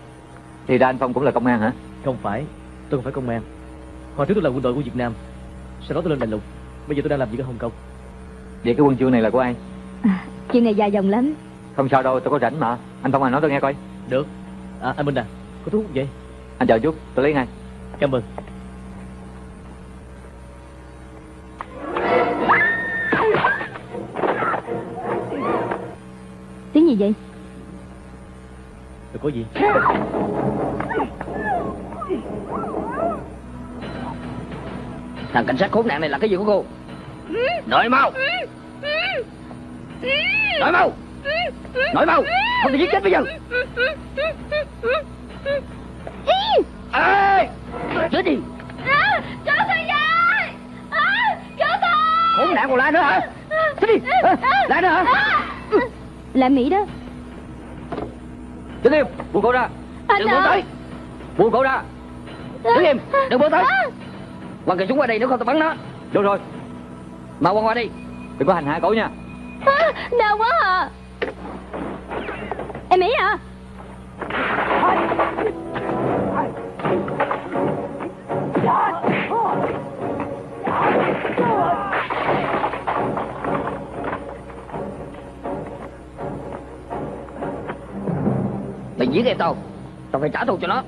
Thì ra anh Phong cũng là công an hả? Không phải. Tôi không phải công an. Hồi trước tôi là quân đội của Việt Nam. Sau đó tôi lên đại lục. Bây giờ tôi đang làm việc ở Hồng Kông. Vậy cái quân chương này là của ai? à, Chuyện này dài dòng lắm. Không sao đâu, tôi có rảnh mà. Anh Phong à nói tôi nghe coi. Được. À anh Minh à Có thuốc không vậy? Anh chờ chút, tôi lấy ngay. Cảm ơn vậy? Đừng có gì? Thằng cảnh sát khốn nạn này là cái gì của cô? Nói mau! Nói mau! Nói mau! Không thể giết chết bây giờ! Ê! Chết đi! Cứu tôi với Cứu tôi Khốn nạn còn la nữa hả? Chết đi? La nữa hả Là Mỹ đó. Đứng im, buông cổ ra. Anh Đừng buông ơi tới. Buông cổ ra. Đứng im Đừng buông tới. Quăng cây súng qua đây nếu không tao bắn nó. Đúng rồi, Mau quăng qua đi. Đừng có hành hạ cổ nha. à, Đau quá à. Em Mỹ à Mày giết em tao Tao phải trả thù cho nó.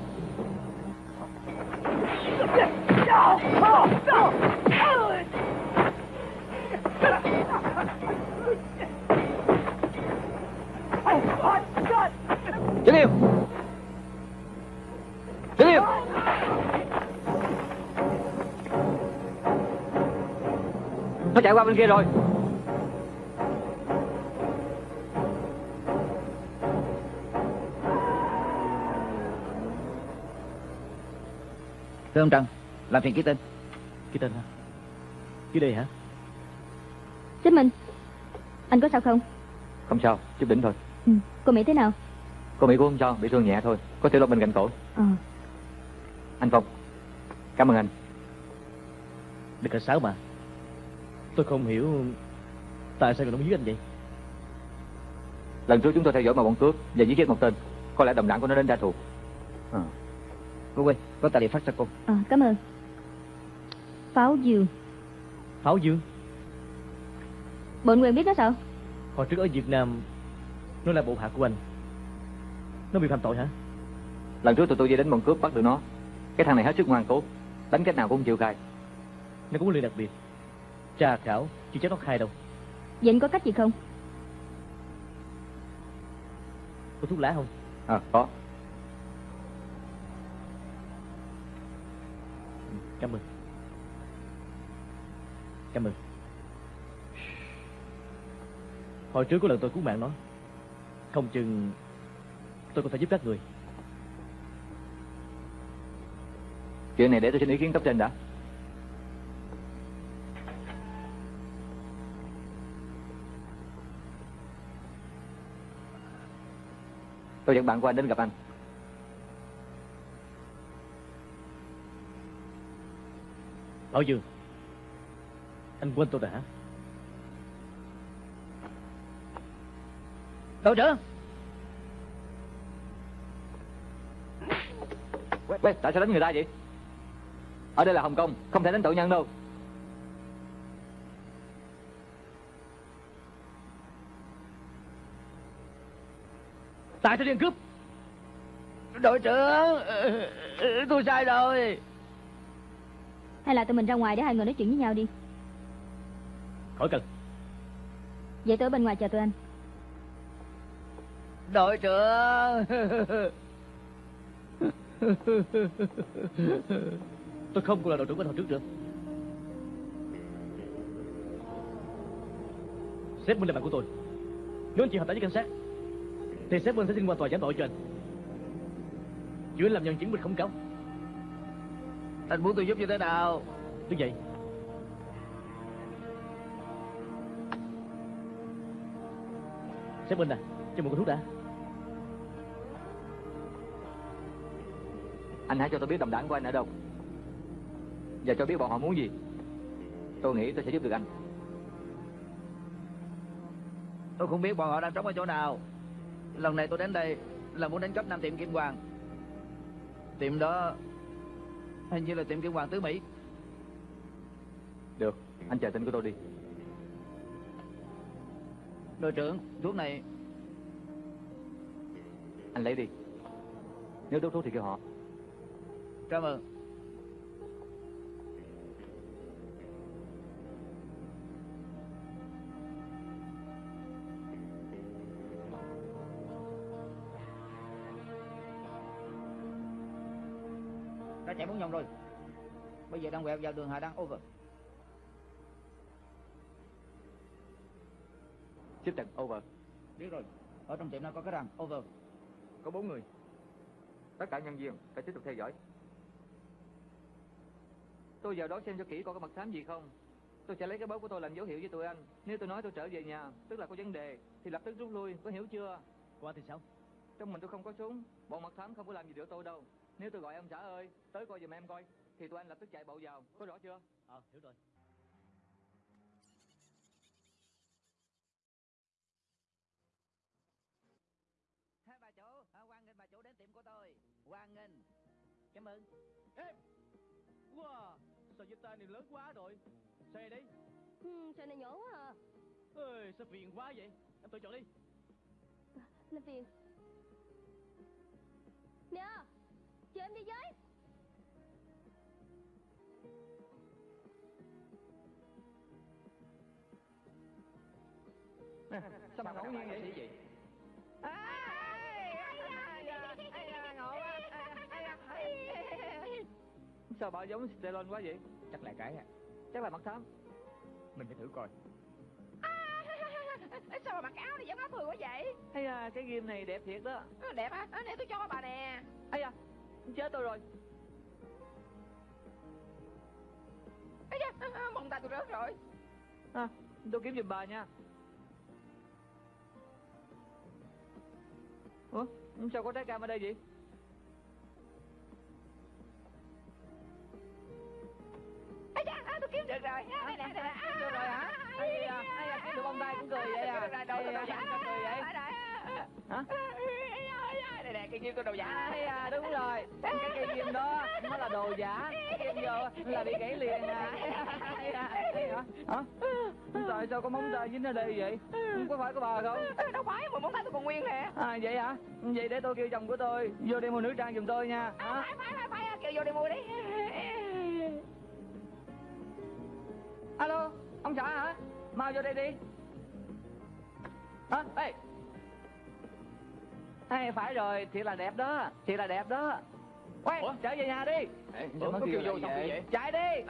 Đứng yêu. Đứng yêu. Nó chạy qua bên kia rồi. Thưa ông Trần Làm phiền ký tên Cái tên hả Dưới đây hả Xích Minh Anh có sao không? Không sao, chút đỉnh thôi. Ừ. Cô Mỹ thế nào? Cô Mỹ cũng không sao, bị thương nhẹ thôi. Có thể lột bên cạnh cổ. Ờ Anh Phong, cảm ơn anh. Đừng cảnh sát mà Tôi không hiểu Tại sao người nó giết anh vậy Lần trước chúng tôi theo dõi một bọn cướp và giết chết một tên. Có lẽ đồng đảng của nó đến trả thù. À. Cô quên Có tài liệu phát cho cô à, Cảm ơn Pháo dương Pháo Dương Bộ anh quen biết nó sao? Hồi trước ở Việt Nam Nó là bộ hạ của anh Nó bị phạm tội hả Lần trước tụi tôi đi đến bọn cướp bắt được nó. Cái thằng này hết sức ngoan cố. Đánh cách nào cũng chịu khai. Nó có huấn luyện đặc biệt Tra khảo Chưa chắc nó khai đâu Vậy anh có cách gì không? Có thuốc lá không À, có. Cảm ơn Cảm ơn Hồi trước có lần tôi cứu mạng nó Không chừng Tôi có thể giúp các người Chuyện này để tôi xin ý kiến cấp trên đã. Tôi dẫn bạn qua anh đến gặp anh. Bảo Dương. Anh quên tôi rồi hả? Đội trưởng Quét, tại sao đánh người ta vậy? Ở đây là Hồng Kông, không thể đánh tội nhân đâu. Tại sao đi cướp? Đội trưởng Tôi sai rồi Hay là tụi mình ra ngoài để hai người nói chuyện với nhau đi. Khỏi cần. Vậy tôi ở bên ngoài chờ tụi anh. Đội trưởng. Tôi không còn là đội trưởng của hồi trước nữa. Sếp Minh là bạn của tôi. Nếu anh chịu hợp tác với cảnh sát Thì sếp Minh sẽ xin qua tòa giám tội cho anh. Chuyện anh làm nhân chứng mình không cáo Anh muốn tôi giúp như thế nào? Đứng dậy. Sếp Minh à Cho một cái thuốc đã. Anh hãy cho tôi biết đồng đảng của anh ở đâu. Và cho biết bọn họ muốn gì. Tôi nghĩ tôi sẽ giúp được anh. Tôi không biết bọn họ đang trống ở chỗ nào. Lần này tôi đến đây Là muốn đánh cắp năm tiệm Kim Hoàng. Tiệm đó Hình như là tiệm Kim Hoàng tứ Mỹ. Được, anh chờ tin của tôi đi. Đội trưởng Thuốc này Anh lấy đi. Nếu đốt thuốc thì kêu họ. Cảm ơn Đã chạy bốn vòng rồi. Bây giờ đang quẹo vào đường Hà Đăng over. Xếp trận, over. Biết rồi. Ở trong tiệm nó có cái răng? Over. Có bốn người. Tất cả nhân viên phải tiếp tục theo dõi. Tôi vào đó xem cho kỹ coi có mật thám gì không. Tôi sẽ lấy cái bóp của tôi làm dấu hiệu với tụi anh. Nếu tôi nói tôi trở về nhà Tức là có vấn đề Thì lập tức rút lui, có hiểu chưa? Qua thì sao? Trong mình tôi không có súng. Bọn mật thám không có làm gì được tôi đâu Nếu tôi gọi ông xã ơi Tới coi giùm em coi Thì tụi anh lập tức chạy bộ vào. Có rõ chưa? Ờ hiểu rồi. Hai bà chủ à, Hoan nghênh bà chủ đến tiệm của tôi. Hoan nghênh. Cảm ơn. Ê! Wow Sao giật tay này lớn quá rồi? Xe đi. Ừ, Xe này nhỏ quá à. Ê sao phiền quá vậy? Em tự chọn đi. Làm phiền. Nè Chờ em đi với. Sao mà ngẫu nhiên vậy? Gì Sao bà giống Stallone quá vậy? Chắc là cái à. Chắc là mật thám. Mình phải thử coi. Sao mà mặc áo này giống áo thừa quá vậy? Hay à cái ghim này đẹp thiệt đó. Ờ, Đẹp á, à? để tôi cho bà nè. Ây à Chết tôi rồi. Ây da, à, mông tay tôi rớt rồi. À, Tôi kiếm giùm bà nha. Ủa sao có trái cam ở đây vậy? À, tôi kiếm được rồi. À, Đây nè, đây nè. À, được rồi hả? Da, ây da, kiếm được bông tay cũng cười vậy à? Rồi, sao cười vậy? Hả? Đây nè, cái ghim tôi đồ giả Ây à đúng rồi Cái cây ghim đó Nó là đồ giả Ghim vô là bị gãy liền à da. Hả? Tại sao có móng tay dính ở đây vậy Có phải của bà không Đâu phải, mà móng tay tôi còn nguyên nè À vậy hả? Vậy để tôi kêu chồng của tôi vô đây mua nữ trang giùm tôi nha. À, Hả? phải, phải, phải, phải, kêu vô đi mua đi Alo, ông xã hả? Mau vô đây đi. Hả? Ê. Ê, phải rồi, thiệt là đẹp đó, thiệt là đẹp đó. Quay, Ủa? trở về nhà đi. Ê, Ủa, nó kêu vô xong vậy? Chạy đi.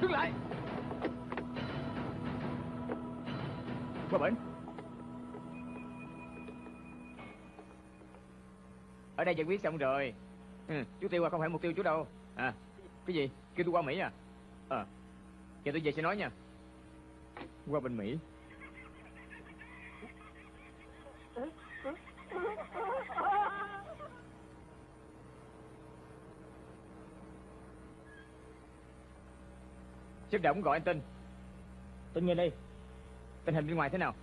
Đứng lại Qua bển Ở đây giải quyết xong rồi. Ừ, Chú Tiêu à không phải mục tiêu chú đâu. À. Cái gì? Kêu tôi qua Mỹ à? Ờ. Giờ tôi về sẽ nói nha. Qua bên Mỹ. Sếp động gọi anh tin Tin nghe đây Tình hình bên ngoài thế nào?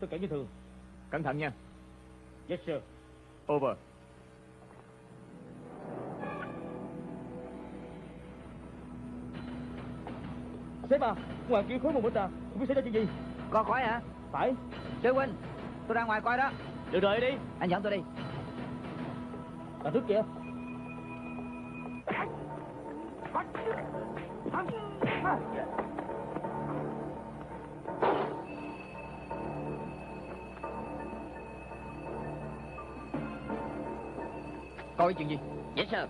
Tất cả như thường. Cẩn thận nha. Yes sir. Over Sếp à Ngoài kia khối một bên ta Không biết xảy ra chuyện gì. Có khói hả? Phải. Sư huynh Tôi ra ngoài coi đó. Được rồi đi. Anh dẫn tôi đi. Đằng trước kìa. Coi chuyện gì? Yes sir.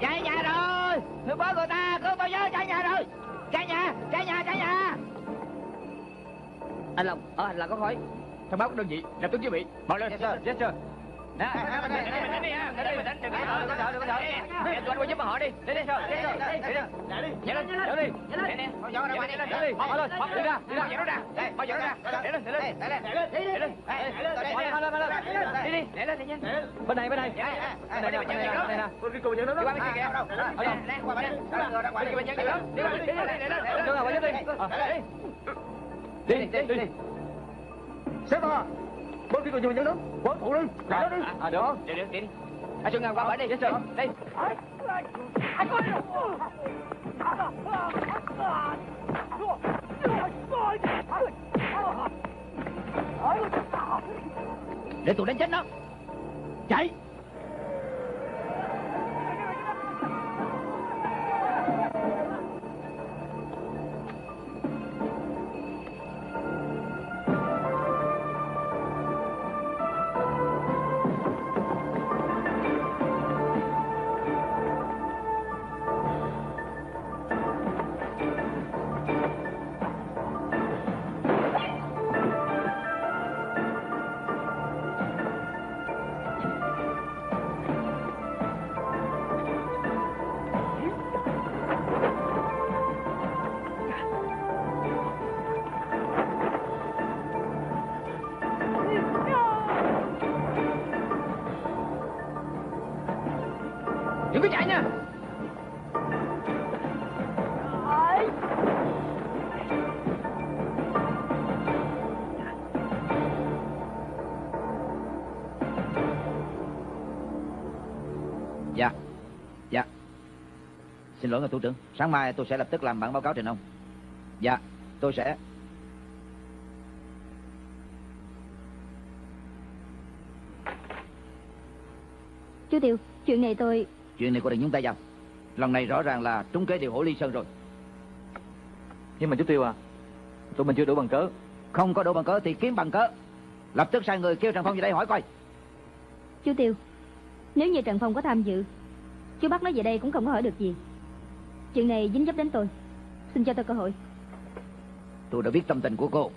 Cháy nhà rồi! Người bớ người ta Cứu tôi với cháy nhà rồi Cháy nhà Cháy nhà! Anh Long Ở hành lang có khói Thông báo các đơn vị Lập tức chuẩn bị. Mau lên. Yes sir. Yes sir Nè, Mình đánh đi ha Đánh đi, mình đánh Đừng có sợ, đừng có sợ, đừng có sợ Em tụi anh qua giúp họ đi Đi đi, đi đi, đi đi Nhanh lên, nhanh đi. Nè, nè Mau dọn ra ngoài, đi. Đi, Mau lên, đi ra, đi ra Mau dọn ra Đây, mau dọn ra Để lên, để lên Để lên, để lên Đi lên Mau lên, mau lên, mau lên Đi đi, để lên, đi nhanh Bên này, bên này. Bên này, bên này, bên này Tôi đi cùng nhận đó. Đi qua bên kia kìa Ở đâu? Nè, qua bên đây Bên đi. bên nhân kìa Đi qua, đi đi, đi lên Đưa nào, qua giúp đi. Đi, đi, đi, đi Xếp vào. Bên kia cùng nhận đó. Quán phụ đi. Chạy đó đi. À, được. Đi, đi, đi đi. À, Xuân Ngân qua bển đi. Sir Đi Để tụi đánh chết nó. Chạy nha. Dạ. Dạ. Xin lỗi ngài thủ trưởng. Sáng mai tôi sẽ lập tức làm bản báo cáo trình ông. Dạ tôi sẽ. Chú Tiêu, chuyện này tôi... Chuyện này cô đừng nhúng tay vào. Lần này rõ ràng là trúng kế điều hổ ly sơn rồi. Nhưng mà chú Tiêu à Tụi mình chưa đủ bằng cớ. Không có đủ bằng cớ thì kiếm bằng cớ. Lập tức sai người kêu Trần Phong về đây hỏi coi. Chú Tiêu, nếu như Trần Phong có tham dự, chú bắt nó về đây cũng không có hỏi được gì. Chuyện này dính dấp đến tôi. Xin cho tôi cơ hội. Tôi đã biết tâm tình của cô.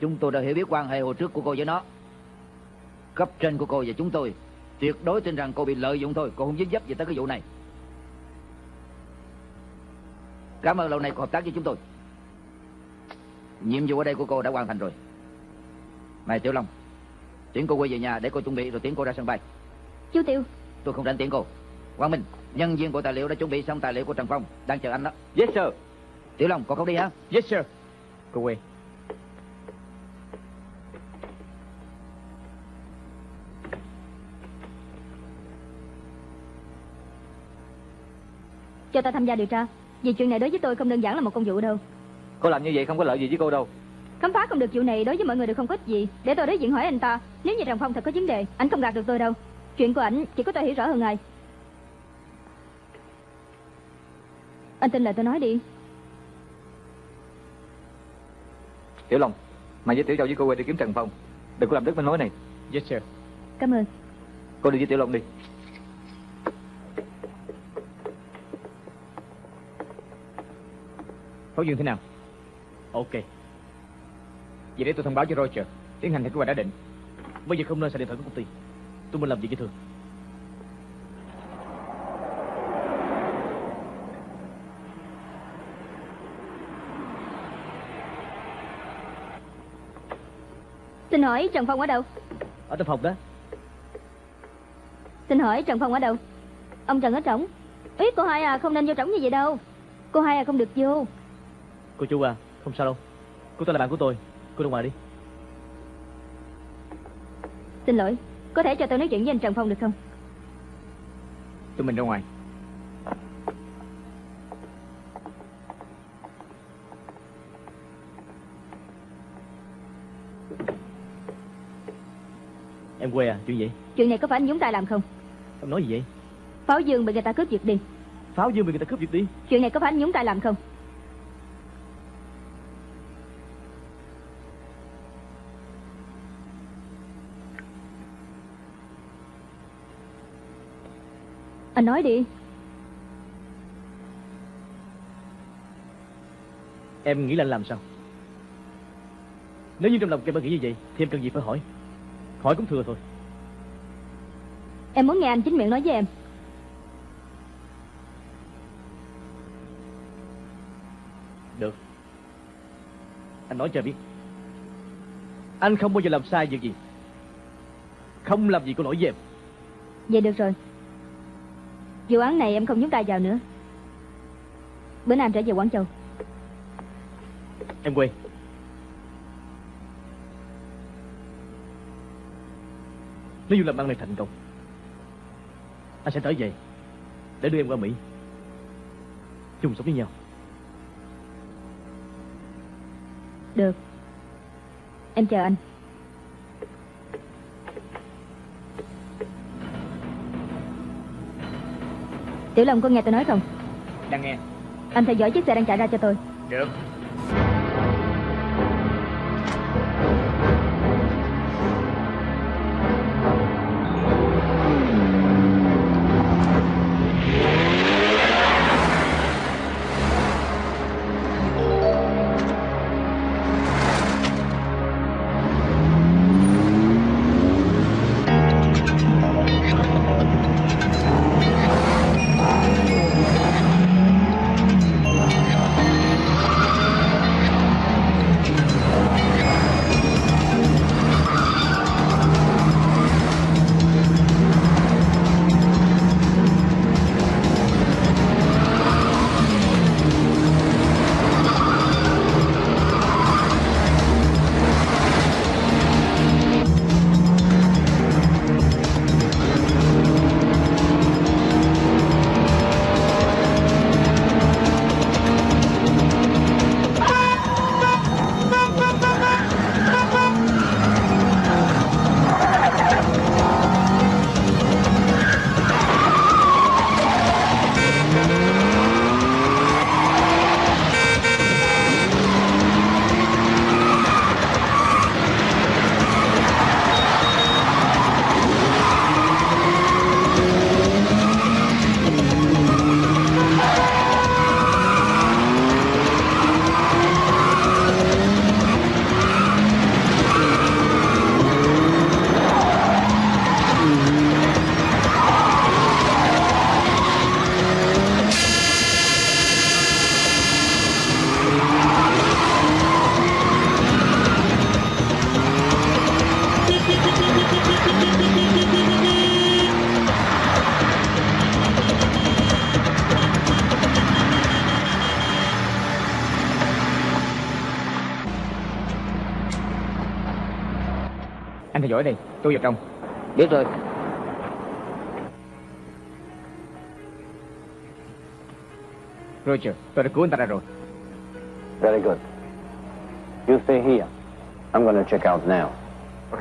Chúng tôi đã hiểu biết quan hệ hồi trước của cô với nó. Cấp trên của cô và chúng tôi Tuyệt đối tin rằng cô bị lợi dụng thôi. Cô không dính dấp gì tới cái vụ này. Cảm ơn lâu nay cô hợp tác với chúng tôi. Nhiệm vụ ở đây của cô đã hoàn thành rồi. Này Tiểu Long Tiễn cô quay về nhà để cô chuẩn bị rồi tiễn cô ra sân bay. Chú Tiêu, Tôi không rảnh tiễn cô. Quang Minh Nhân viên bộ tài liệu đã chuẩn bị xong tài liệu của Trần Phong Đang chờ anh đó. Yes sir. Tiểu Long cô không đi hả? Yes sir. Cô quay cho ta tham gia điều tra. Vì chuyện này đối với tôi không đơn giản là một công vụ đâu. Cô làm như vậy không có lợi gì với cô đâu Khám phá không được vụ này đối với mọi người đều không có ích gì. Để tôi đối diện hỏi anh ta, nếu như Trần Phong thật có vấn đề, anh không gạt được tôi đâu. Chuyện của ảnh chỉ có tôi hiểu rõ hơn ai. Anh tin lời tôi nói đi. Tiểu Long Mày với Tiểu Châu với cô quay đi kiếm Trần Phong Đừng có làm đứt bên mối này Yes sir Cảm ơn. Cô đi với Tiểu Long đi Phó Dương thế nào Ok. Vậy để tôi thông báo cho Roger Tiến hành theo kế hoạch đã định Bây giờ không nên xài điện thoại của công ty. Tôi muốn làm việc với thường. Xin hỏi Trần Phong ở đâu? Ở trong phòng đó. Xin hỏi Trần Phong ở đâu? Ông Trần ở trống. Ý cô hai à không nên vô trống như vậy đâu. Cô hai à không được vô. Cô chú à, không sao đâu. Cô ta là bạn của tôi. Cô ra ngoài đi. Xin lỗi, có thể cho tôi nói chuyện với anh Trần Phong được không? Tụi mình ra ngoài Em quê à, chuyện gì? Chuyện này có phải anh Dũng Tài làm không? Em nói gì vậy? Pháo Dương bị người ta cướp giật đi. Pháo dương bị người ta cướp giật đi Chuyện này có phải anh nhúng tay làm không Anh nói đi. Em nghĩ là anh làm sao? Nếu như trong lòng em đã nghĩ như vậy Thì em cần gì phải hỏi? Hỏi cũng thừa thôi. Em muốn nghe anh chính miệng nói với em. Được. Anh nói cho em biết. Anh không bao giờ làm sai việc gì. Không làm gì có lỗi với em. Vậy được rồi Vụ án này em không nhúng tay vào nữa. Bữa nay em trở về Quảng Châu. Em quên Nếu như làm ăn này thành công Anh sẽ trở về Để đưa em qua Mỹ. Chung sống với nhau. Được. Em chờ anh Tiểu Long có nghe tôi nói không? Đang nghe. Anh theo dõi chiếc xe đang chạy ra cho tôi. Được Tôi vào trong Biết rồi. Roger Tôi đã cứu anh ta ra rồi. Very good. You stay here. I'm going to check out now. Ok.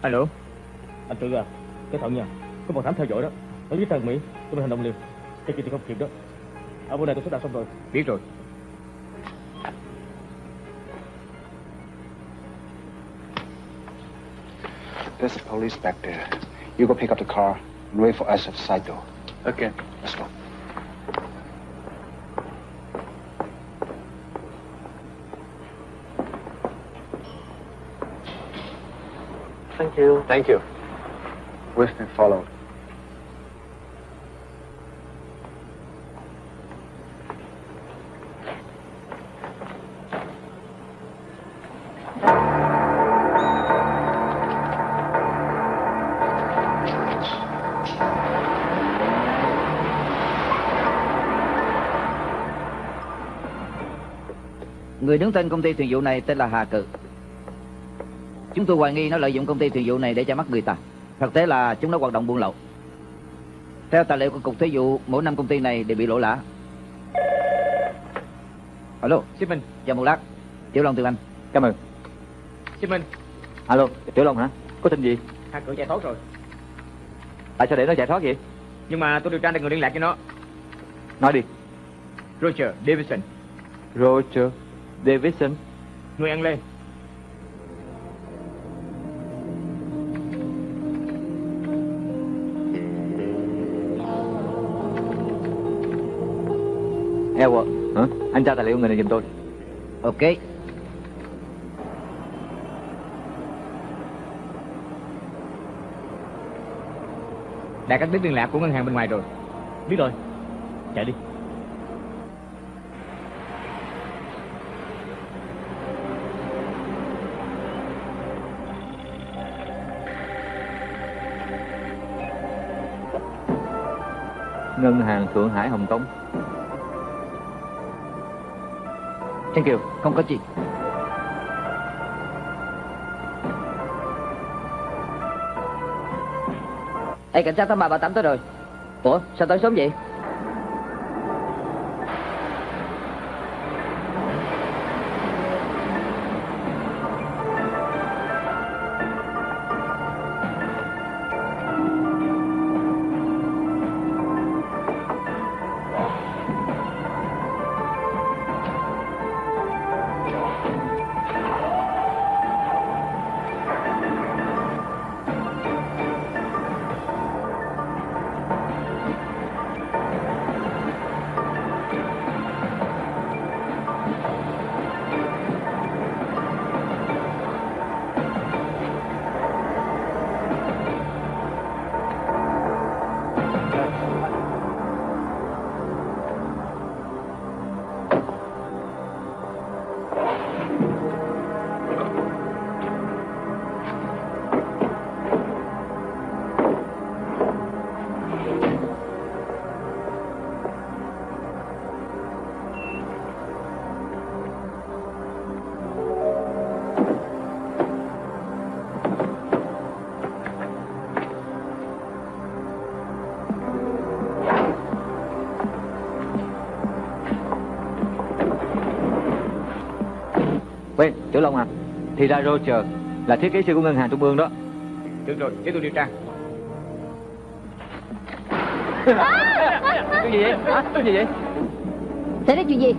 Alo Anh tự à Cái thận nha. Có một thám theo dõi đó. Ở dưới tầng Mỹ Tôi phải hành động liền Cái kia thì không kịp đó. Ở bên này tôi sắp đặt xong rồi. Biết rồi There's the police back there. You go pick up the car and wait for us at the side door. Okay. Let's go. Thank you. Thank you. We've been followed. Người đứng tên công ty thuyền vụ này tên là Hà Cự Chúng tôi hoài nghi nó lợi dụng công ty thuyền vụ này để che mắt người ta Thực tế là chúng nó hoạt động buôn lậu Theo tài liệu của Cục Thuế vụ Mỗi năm công ty này đều bị lỗ lã Alo Ship Minh Chờ một lát Tiểu Long từ anh Cảm ơn. Ship Minh Alo, Tiểu Long hả? Có tin gì? Hà cự chạy thoát rồi Tại sao để nó chạy thoát vậy? Nhưng mà tôi điều tra được người liên lạc cho nó. Nói đi. Roger Davidson, Roger Davidson. nuôi ăn lê. Edward, hả? Anh tra tài liệu người này giùm tôi. Ok. Đã cắt đứt liên lạc của ngân hàng bên ngoài rồi. Biết rồi. Chạy đi. Ngân hàng Thượng Hải Hồng Kông. Thank kiều, Không có gì. Ê, cảnh sát tám ba ba tám tới rồi. Ủa, sao tới sớm vậy? Thì ra Roger là thiết kế sư của ngân hàng trung ương đó. Được rồi, để tôi điều tra. Cái gì vậy? Hả? Cái gì vậy? Xảy ra chuyện gì?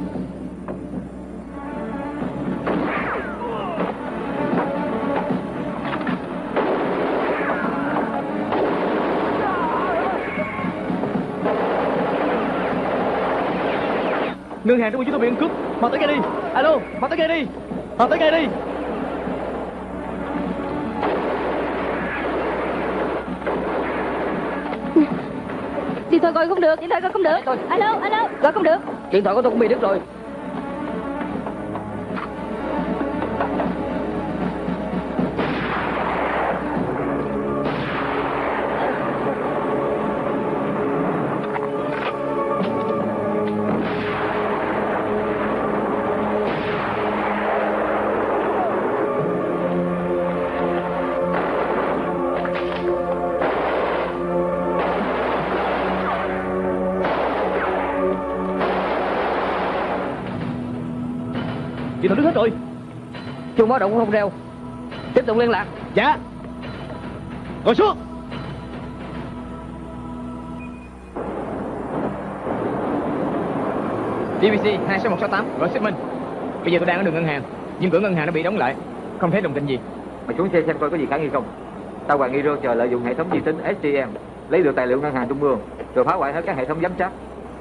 Ngân hàng trong chúng tôi bị ăn cướp. Mau tới ngay đi. Alo, mau tới ngay đi. Mau tới ngay đi. Gọi không được, điện thoại gọi không được. Alo, alo, gọi không được. Điện thoại của tôi cũng bị đứt rồi. Thoại đứt hết rồi. Chuông báo động không reo. Tiếp tục liên lạc. Dạ. Ngồi xuống. DBC 26168, gọi shipment. Bây giờ tôi đang ở đường ngân hàng, nhưng cửa ngân hàng đã bị đóng lại. Không thấy đồng tin gì. Mày xuống xe xem coi có gì khả nghi không. Tao hoài nghi Roger lợi dụng hệ thống vi tính STM lấy được tài liệu ngân hàng trung ương rồi phá hoại hết các hệ thống giám sát.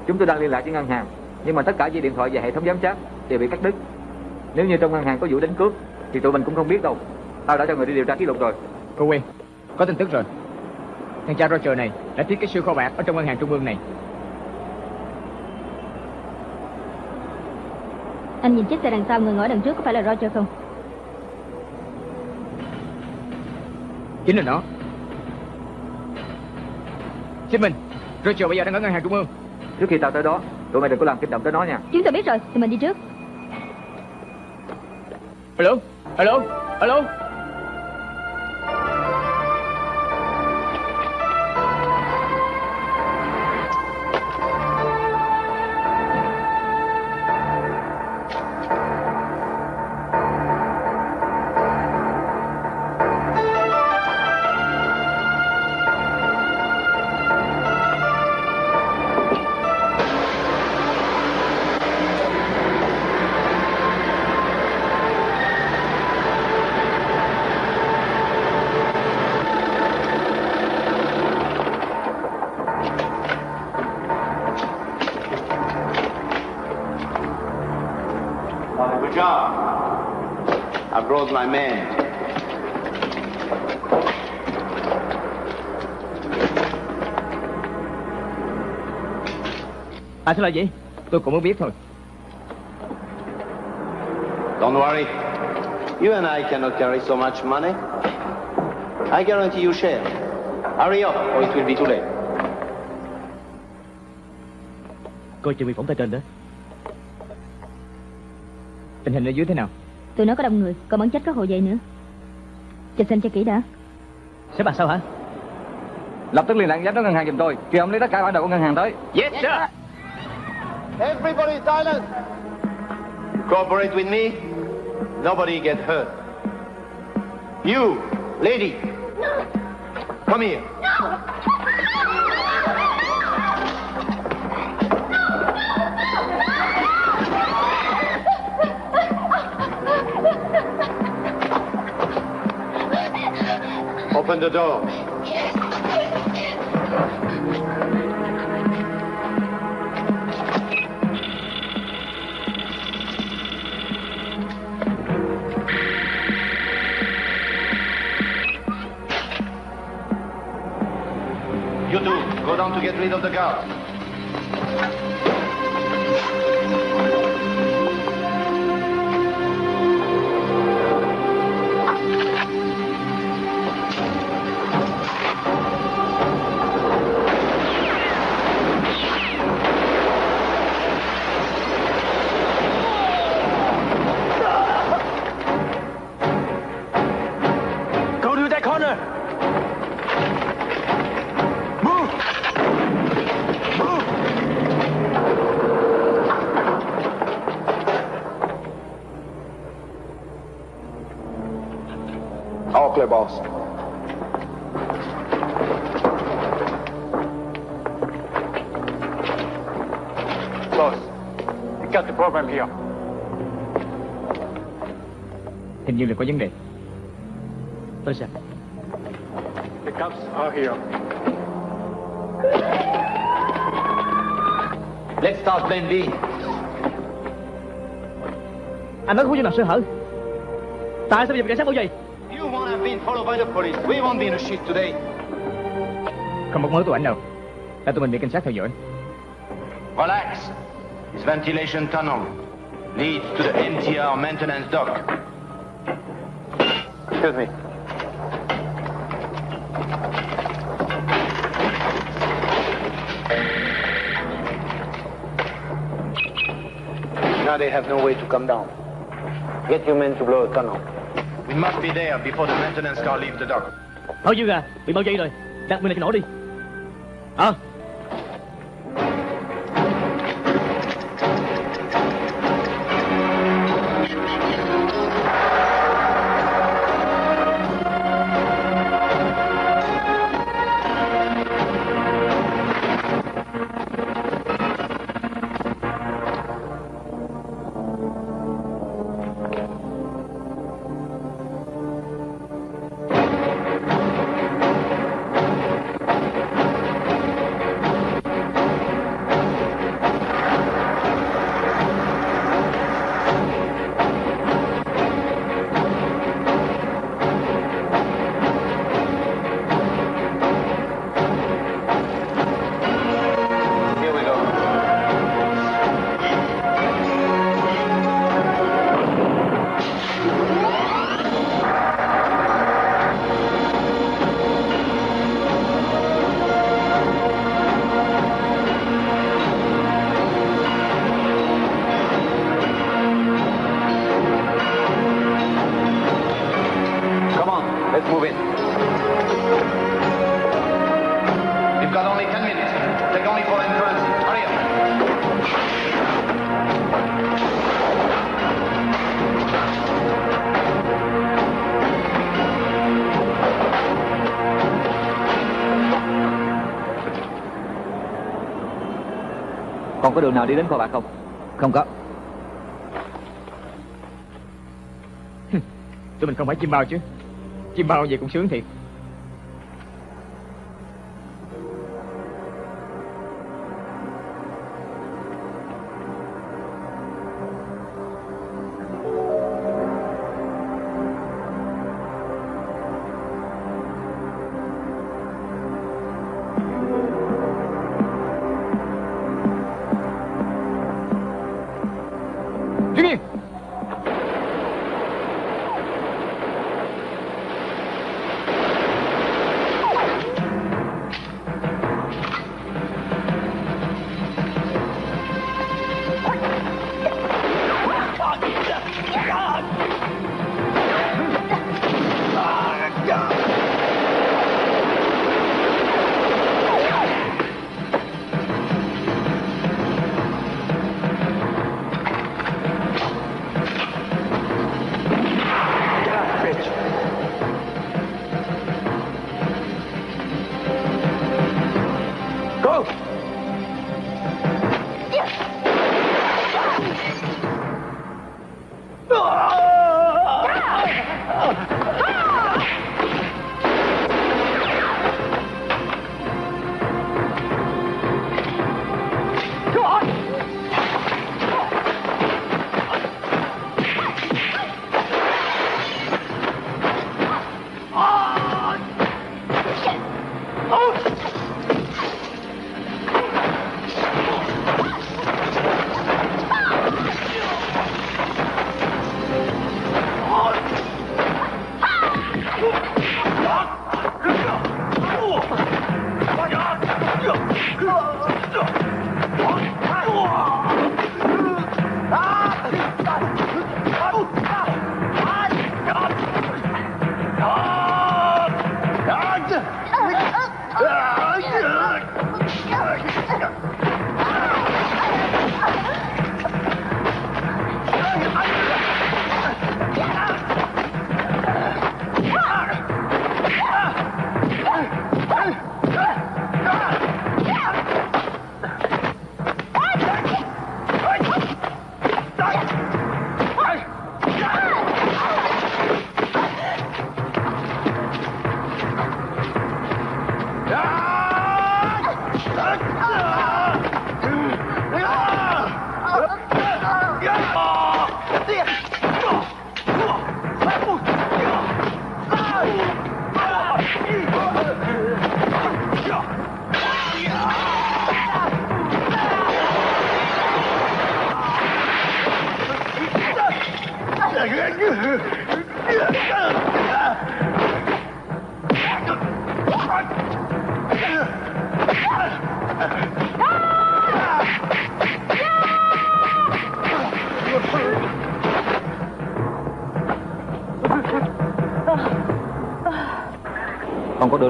Chúng tôi đang liên lạc với ngân hàng, nhưng mà tất cả dây điện thoại và hệ thống giám sát đều bị cắt đứt. Nếu như trong ngân hàng có vụ đánh cướp thì tụi mình cũng không biết đâu. Tao đã cho người đi điều tra ký lục rồi. Cô Quyên, có tin tức rồi. Thằng cha Roger này đã thiết kế siêu kho bạc ở trong ngân hàng trung ương này. Anh nhìn chiếc xe đằng sau người ngồi đằng trước có phải là Roger không? Chính là nó. Shipment, Roger bây giờ đang ở ngân hàng trung ương. Trước khi tao tới đó, tụi mày đừng có làm kích động tới nó nha. Chúng tôi biết rồi, thì mình đi trước. Alo, alo, alo. À sao là gì? Tôi cũng muốn biết thôi. Don't worry. You and I cannot carry so much money. I guarantee you share. Hurry up, or it will be too late. Coi chừng bị phỏng tay trên đó. Tình hình ở dưới thế nào? Tụi nó có đông người Còn bắn chết các hộ vệ nữa Cho xem cho kỹ đã Sếp bà sao hả? Lập tức liên lạc giám đốc ngân hàng giùm tôi. Kêu ông lấy tất cả bản đồ của ngân hàng tới. Yes, sir. Everybody silent! Cooperate with me. Nobody get hurt. You, lady. Come here. Open the door. Go down to get rid of the guards. Như là có vấn đề. Tôi xem. The cops are here. Let's start plan B. Anh nói không có chỗ nào sơ hở. Tại sao bây giờ cảnh sát bảo vệ? You won't have been followed by the police. We won't be in a shift today. Không một mối tụ ảnh đâu. Là tụi mình bị cảnh sát theo dõi. Relax. This ventilation tunnel leads to the MTR maintenance dock. Excuse me. Now they have no way to come down. Get your men to blow a tunnel. We must be there before the maintenance car leaves the dock. Bao nhiêu à? Bị bao vây rồi. Đặt bên này cho nổ đi. Ờ. Here có đường nào đi đến kho bạc không? Không có. Tụi mình không phải chim bao chứ. Chim bao vậy cũng sướng thiệt.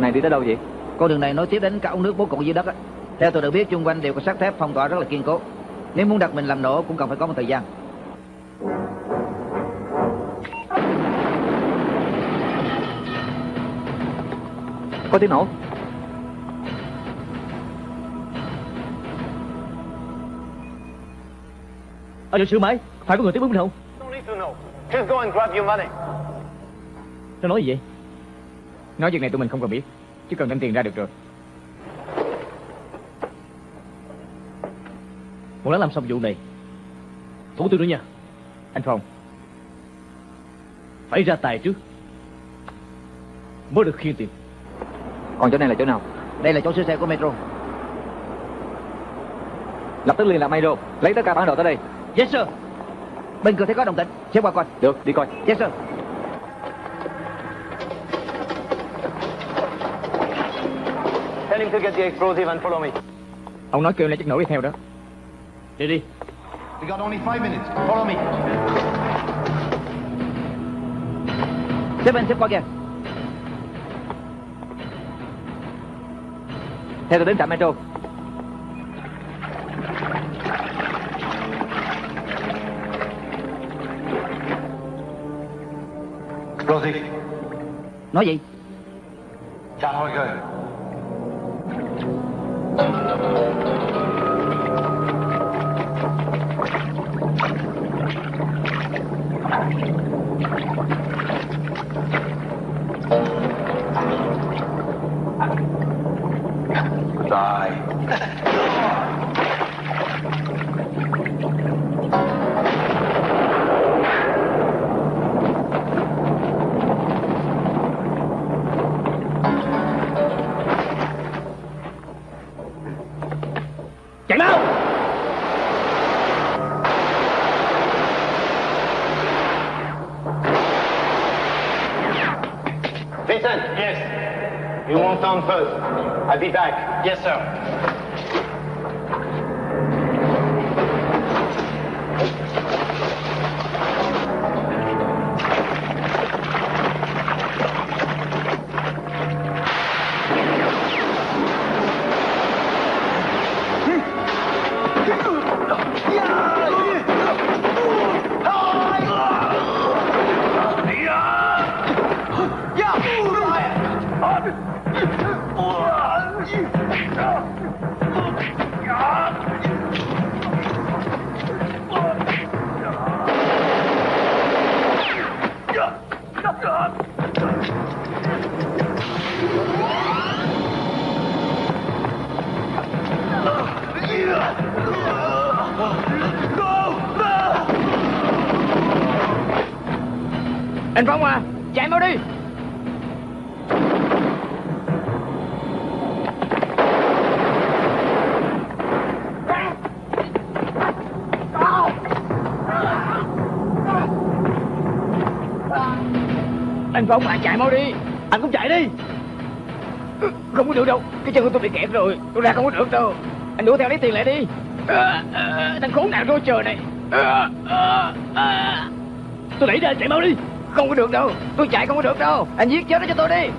Đường này đi tới đâu vậy? Con đường này nối tiếp đến cả ống nước bố cục dưới đất á. Theo tôi được biết chung quanh đều có sắt thép phong tỏa rất là kiên cố. Nếu muốn đặt mình làm nổ cũng cần phải có một thời gian. Có tiếng nổ Ở chỗ sửa máy Phải có người tiếp ứng không. Just go and grab your money. Nó nói gì vậy Nói việc này tụi mình không cần biết Chỉ cần đem tiền ra được rồi Một lát làm xong vụ này Thủ tôi nữa nha Anh Phong Phải ra tài trước Mới được khiên tiền Còn chỗ này là chỗ nào? Đây là chỗ sửa xe của Metro. Lập tức liên lạc Mayro Lấy tất cả bản đồ tới đây Yes sir. Bên cửa thấy có đồng tĩnh, sẽ qua coi. Được, đi coi Yes sir. To get the explosive and follow me. Ông nói kêu lại chất nổ đi theo đó Đi đi We got only five minutes. Follow me. Xếp bên xếp qua kìa. Theo tôi đến trạm Metro Explosive. Nói gì? Thank you. Be back. Yes, sir. Anh Phong à chạy mau đi. Anh cũng chạy đi. Không có được đâu. Cái chân của tôi bị kẹt rồi. Tôi ra không có được đâu. Anh đuổi theo lấy tiền lại đi. À, à, Thằng khốn nạn rối trời này. à, à. Tôi đẩy ra chạy mau đi. Không có được đâu. Tôi chạy không có được đâu. Anh giết chết nó cho tôi đi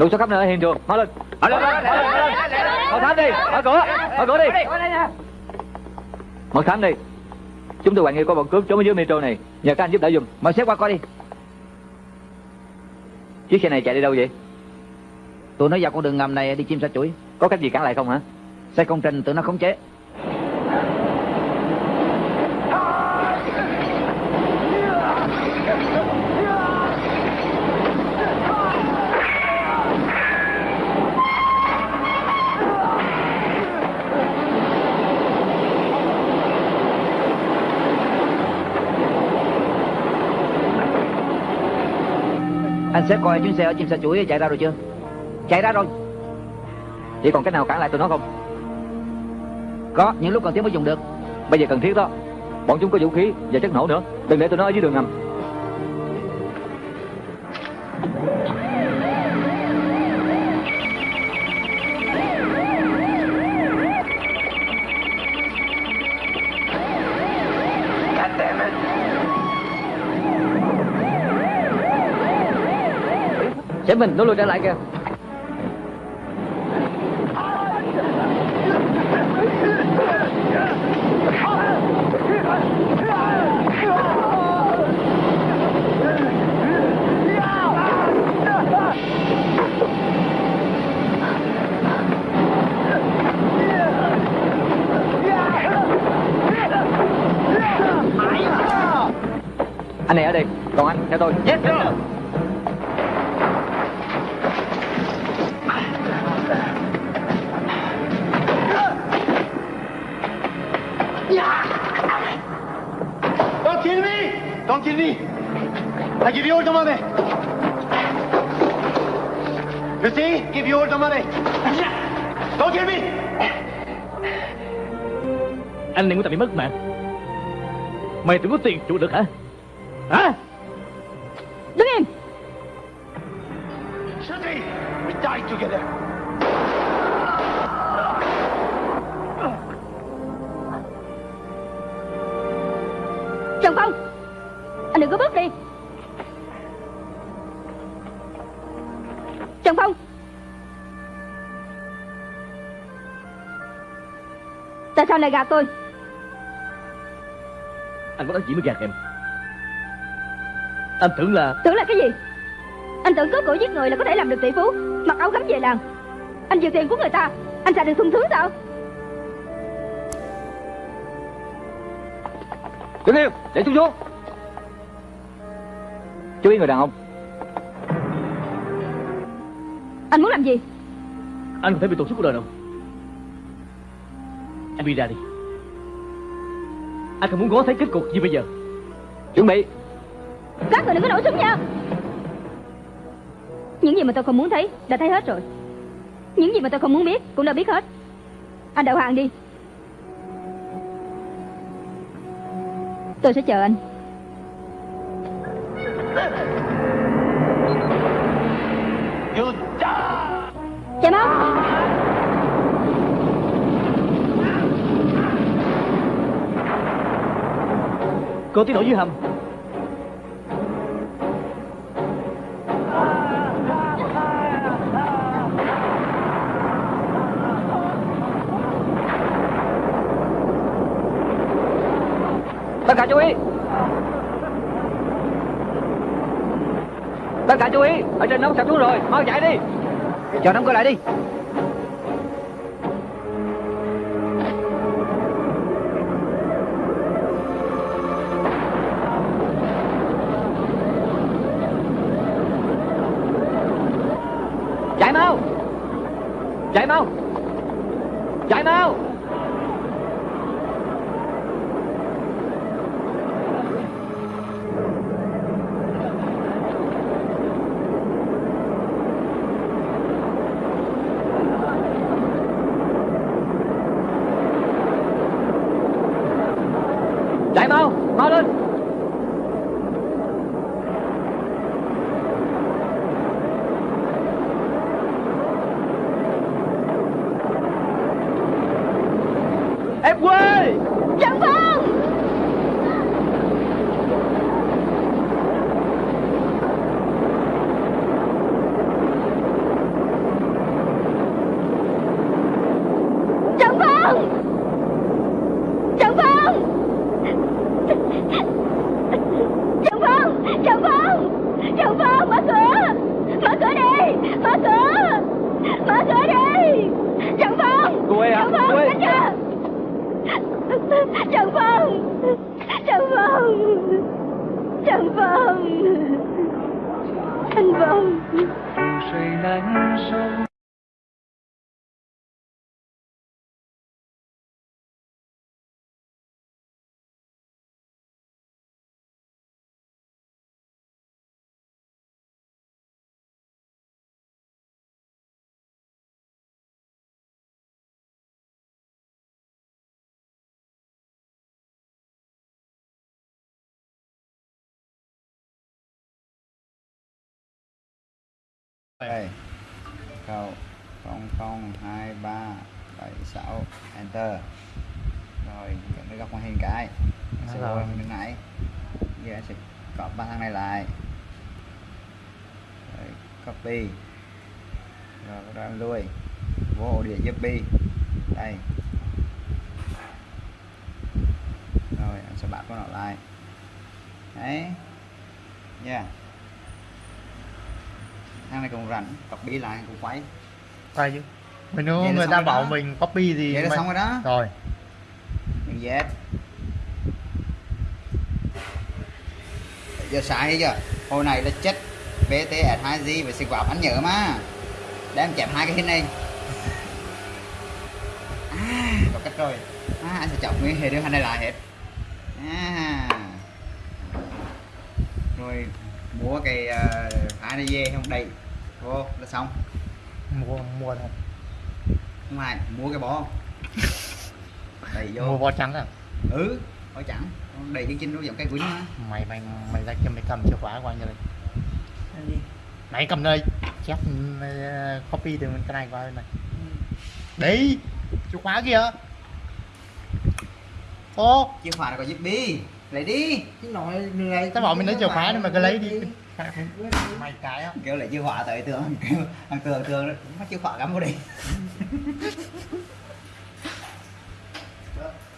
Lục soát khắp nơi ở hiện trường, mau lên. Mau lên, lên, lên. Mật thám đi, mở cửa, mở cửa đi. Mật thám đi. Chúng tôi hoài nghi có bọn cướp trốn ở dưới metro này, nhờ các anh giúp đỡ giùm. Mời xếp qua coi đi Chiếc xe này chạy đi đâu vậy? Tụi nó vào con đường ngầm này đi chim sa chuỗi Có cách gì cản lại không hả? Xe công trình tụi nó khống chế Sẽ coi chuyến xe ở chim xe chuỗi chạy ra rồi chưa? Chạy ra rồi. Chỉ còn cách nào cản lại tụi nó không? Có, những lúc cần thiết mới dùng được. Bây giờ cần thiết đó. Bọn chúng có vũ khí và chất nổ nữa. Đừng để tụi nó ở dưới đường ngầm. Mình, nó lùi trở lại kìa. Anh này ở đây, Còn anh theo tôi. Yes, sir. Don't kill me! I give you all the money. You see? Give you all the money. Don't kill me! Anh này của ta bị mất mạng Mày tưởng có tiền trụ được hả Hả Đứng im Shutty! We die together. Tại sao lại gạt tôi? Anh có nói chỉ mới gạt em. Anh tưởng là Tưởng là cái gì? Anh tưởng cướp cổ giết người là có thể làm được tỷ phú Mặc áo gấm về làng. Anh giữ tiền của người ta Anh xài được sung sướng sao? Đứng im, để chúng xuống Chú ý người đàn ông. Anh muốn làm gì? Anh không thể bị tổn suốt cuộc đời đâu Em đi ra đi. Anh không muốn ngó thấy kết cục gì bây giờ. Chuẩn bị. Các người đừng có nổ súng nha. Những gì mà tôi không muốn thấy, Đã thấy hết rồi. Những gì mà tôi không muốn biết, Cũng đã biết hết. Anh đầu hàng đi. Tôi sẽ chờ anh. Cô tiến đổ dưới hầm. Tất cả chú ý. Tất cả chú ý. Ở trên nóng sập xuống rồi. Mau chạy đi. Chờ đóng cửa lại đi Chạy mau Chạy mau Chạy mau Chạy mau Mau lên Em quê Trần Phong Trần Phong Trần Phong Trần Phong Trần Phong Trần Phong mở cửa Mở cửa đi Mở cửa Mở cửa đi! Trần Phong! Cô ấy hả? Trần Phong Cô ấy. Trần Phong! Trần Phong! Trần Phong! Anh Phong đây. Câu không không hai ba bảy sáu. Enter. Rồi chọn cái góc màn hình cái. Sẽ vô bên này. Giờ sẽ copy ba thằng này lại. Rồi copy. Rồi bắt đầu em lui. Vô ổ đĩa bi đây. Rồi anh sẽ bắt con nó lại. Đấy. Yeah thằng này cũng rảnh copy lại cũng quay. Quay chứ. Mình nếu người ta bảo đó. mình copy thì Vậy là mình- xong rồi đó. Rồi. Đừng Z giờ xài chưa? Hồi này là chết BTS 2G và xịt vào anh nhớ mà. Để em chẹp hai cái hình này. À, có cách rồi. À, anh sẽ chọc nguyên hệ đưa hai này lại hết. À. rồi mua cái uh, hai này về không? Đầy vô là xong. Mua mua đâu không ai mua cái bó đầy vô. Mua bó trắng à? Ừ bó trắng. Đầy cái chinh nó giống cây quýnh mà Mày mày mày ra cho mày cầm chìa khóa qua như này Mày cầm đây. Chép ờ, copy từ cái này qua bên này. Đi. Chìa khóa kìa Ô. Chìa khóa là có giúp đi lấy đi. Chứ nói lười Tao bảo mình lấy chìa khóa nhưng mà cứ lấy đi. Mày cái á. Kêu lại chìa khóa tới tường kêu thằng tường tường nó chìa khóa gắm vô đi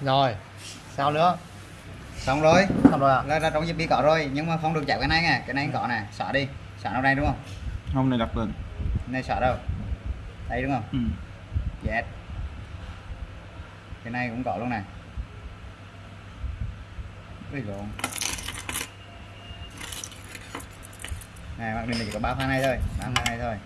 Rồi Sao nữa? Xong rồi. Xong rồi à? Là, là trong đi có rồi nhưng mà không được chạm cái này nè cái này có nè xóa đi. Xóa đâu đây đúng không? Hôm nay đặt lên. này xóa đâu? Đây đúng không? Ừ. yes. Cái này cũng có luôn nè Ui lộn này, bạn mình chỉ có ba pha này thôi. Ba pha này thôi.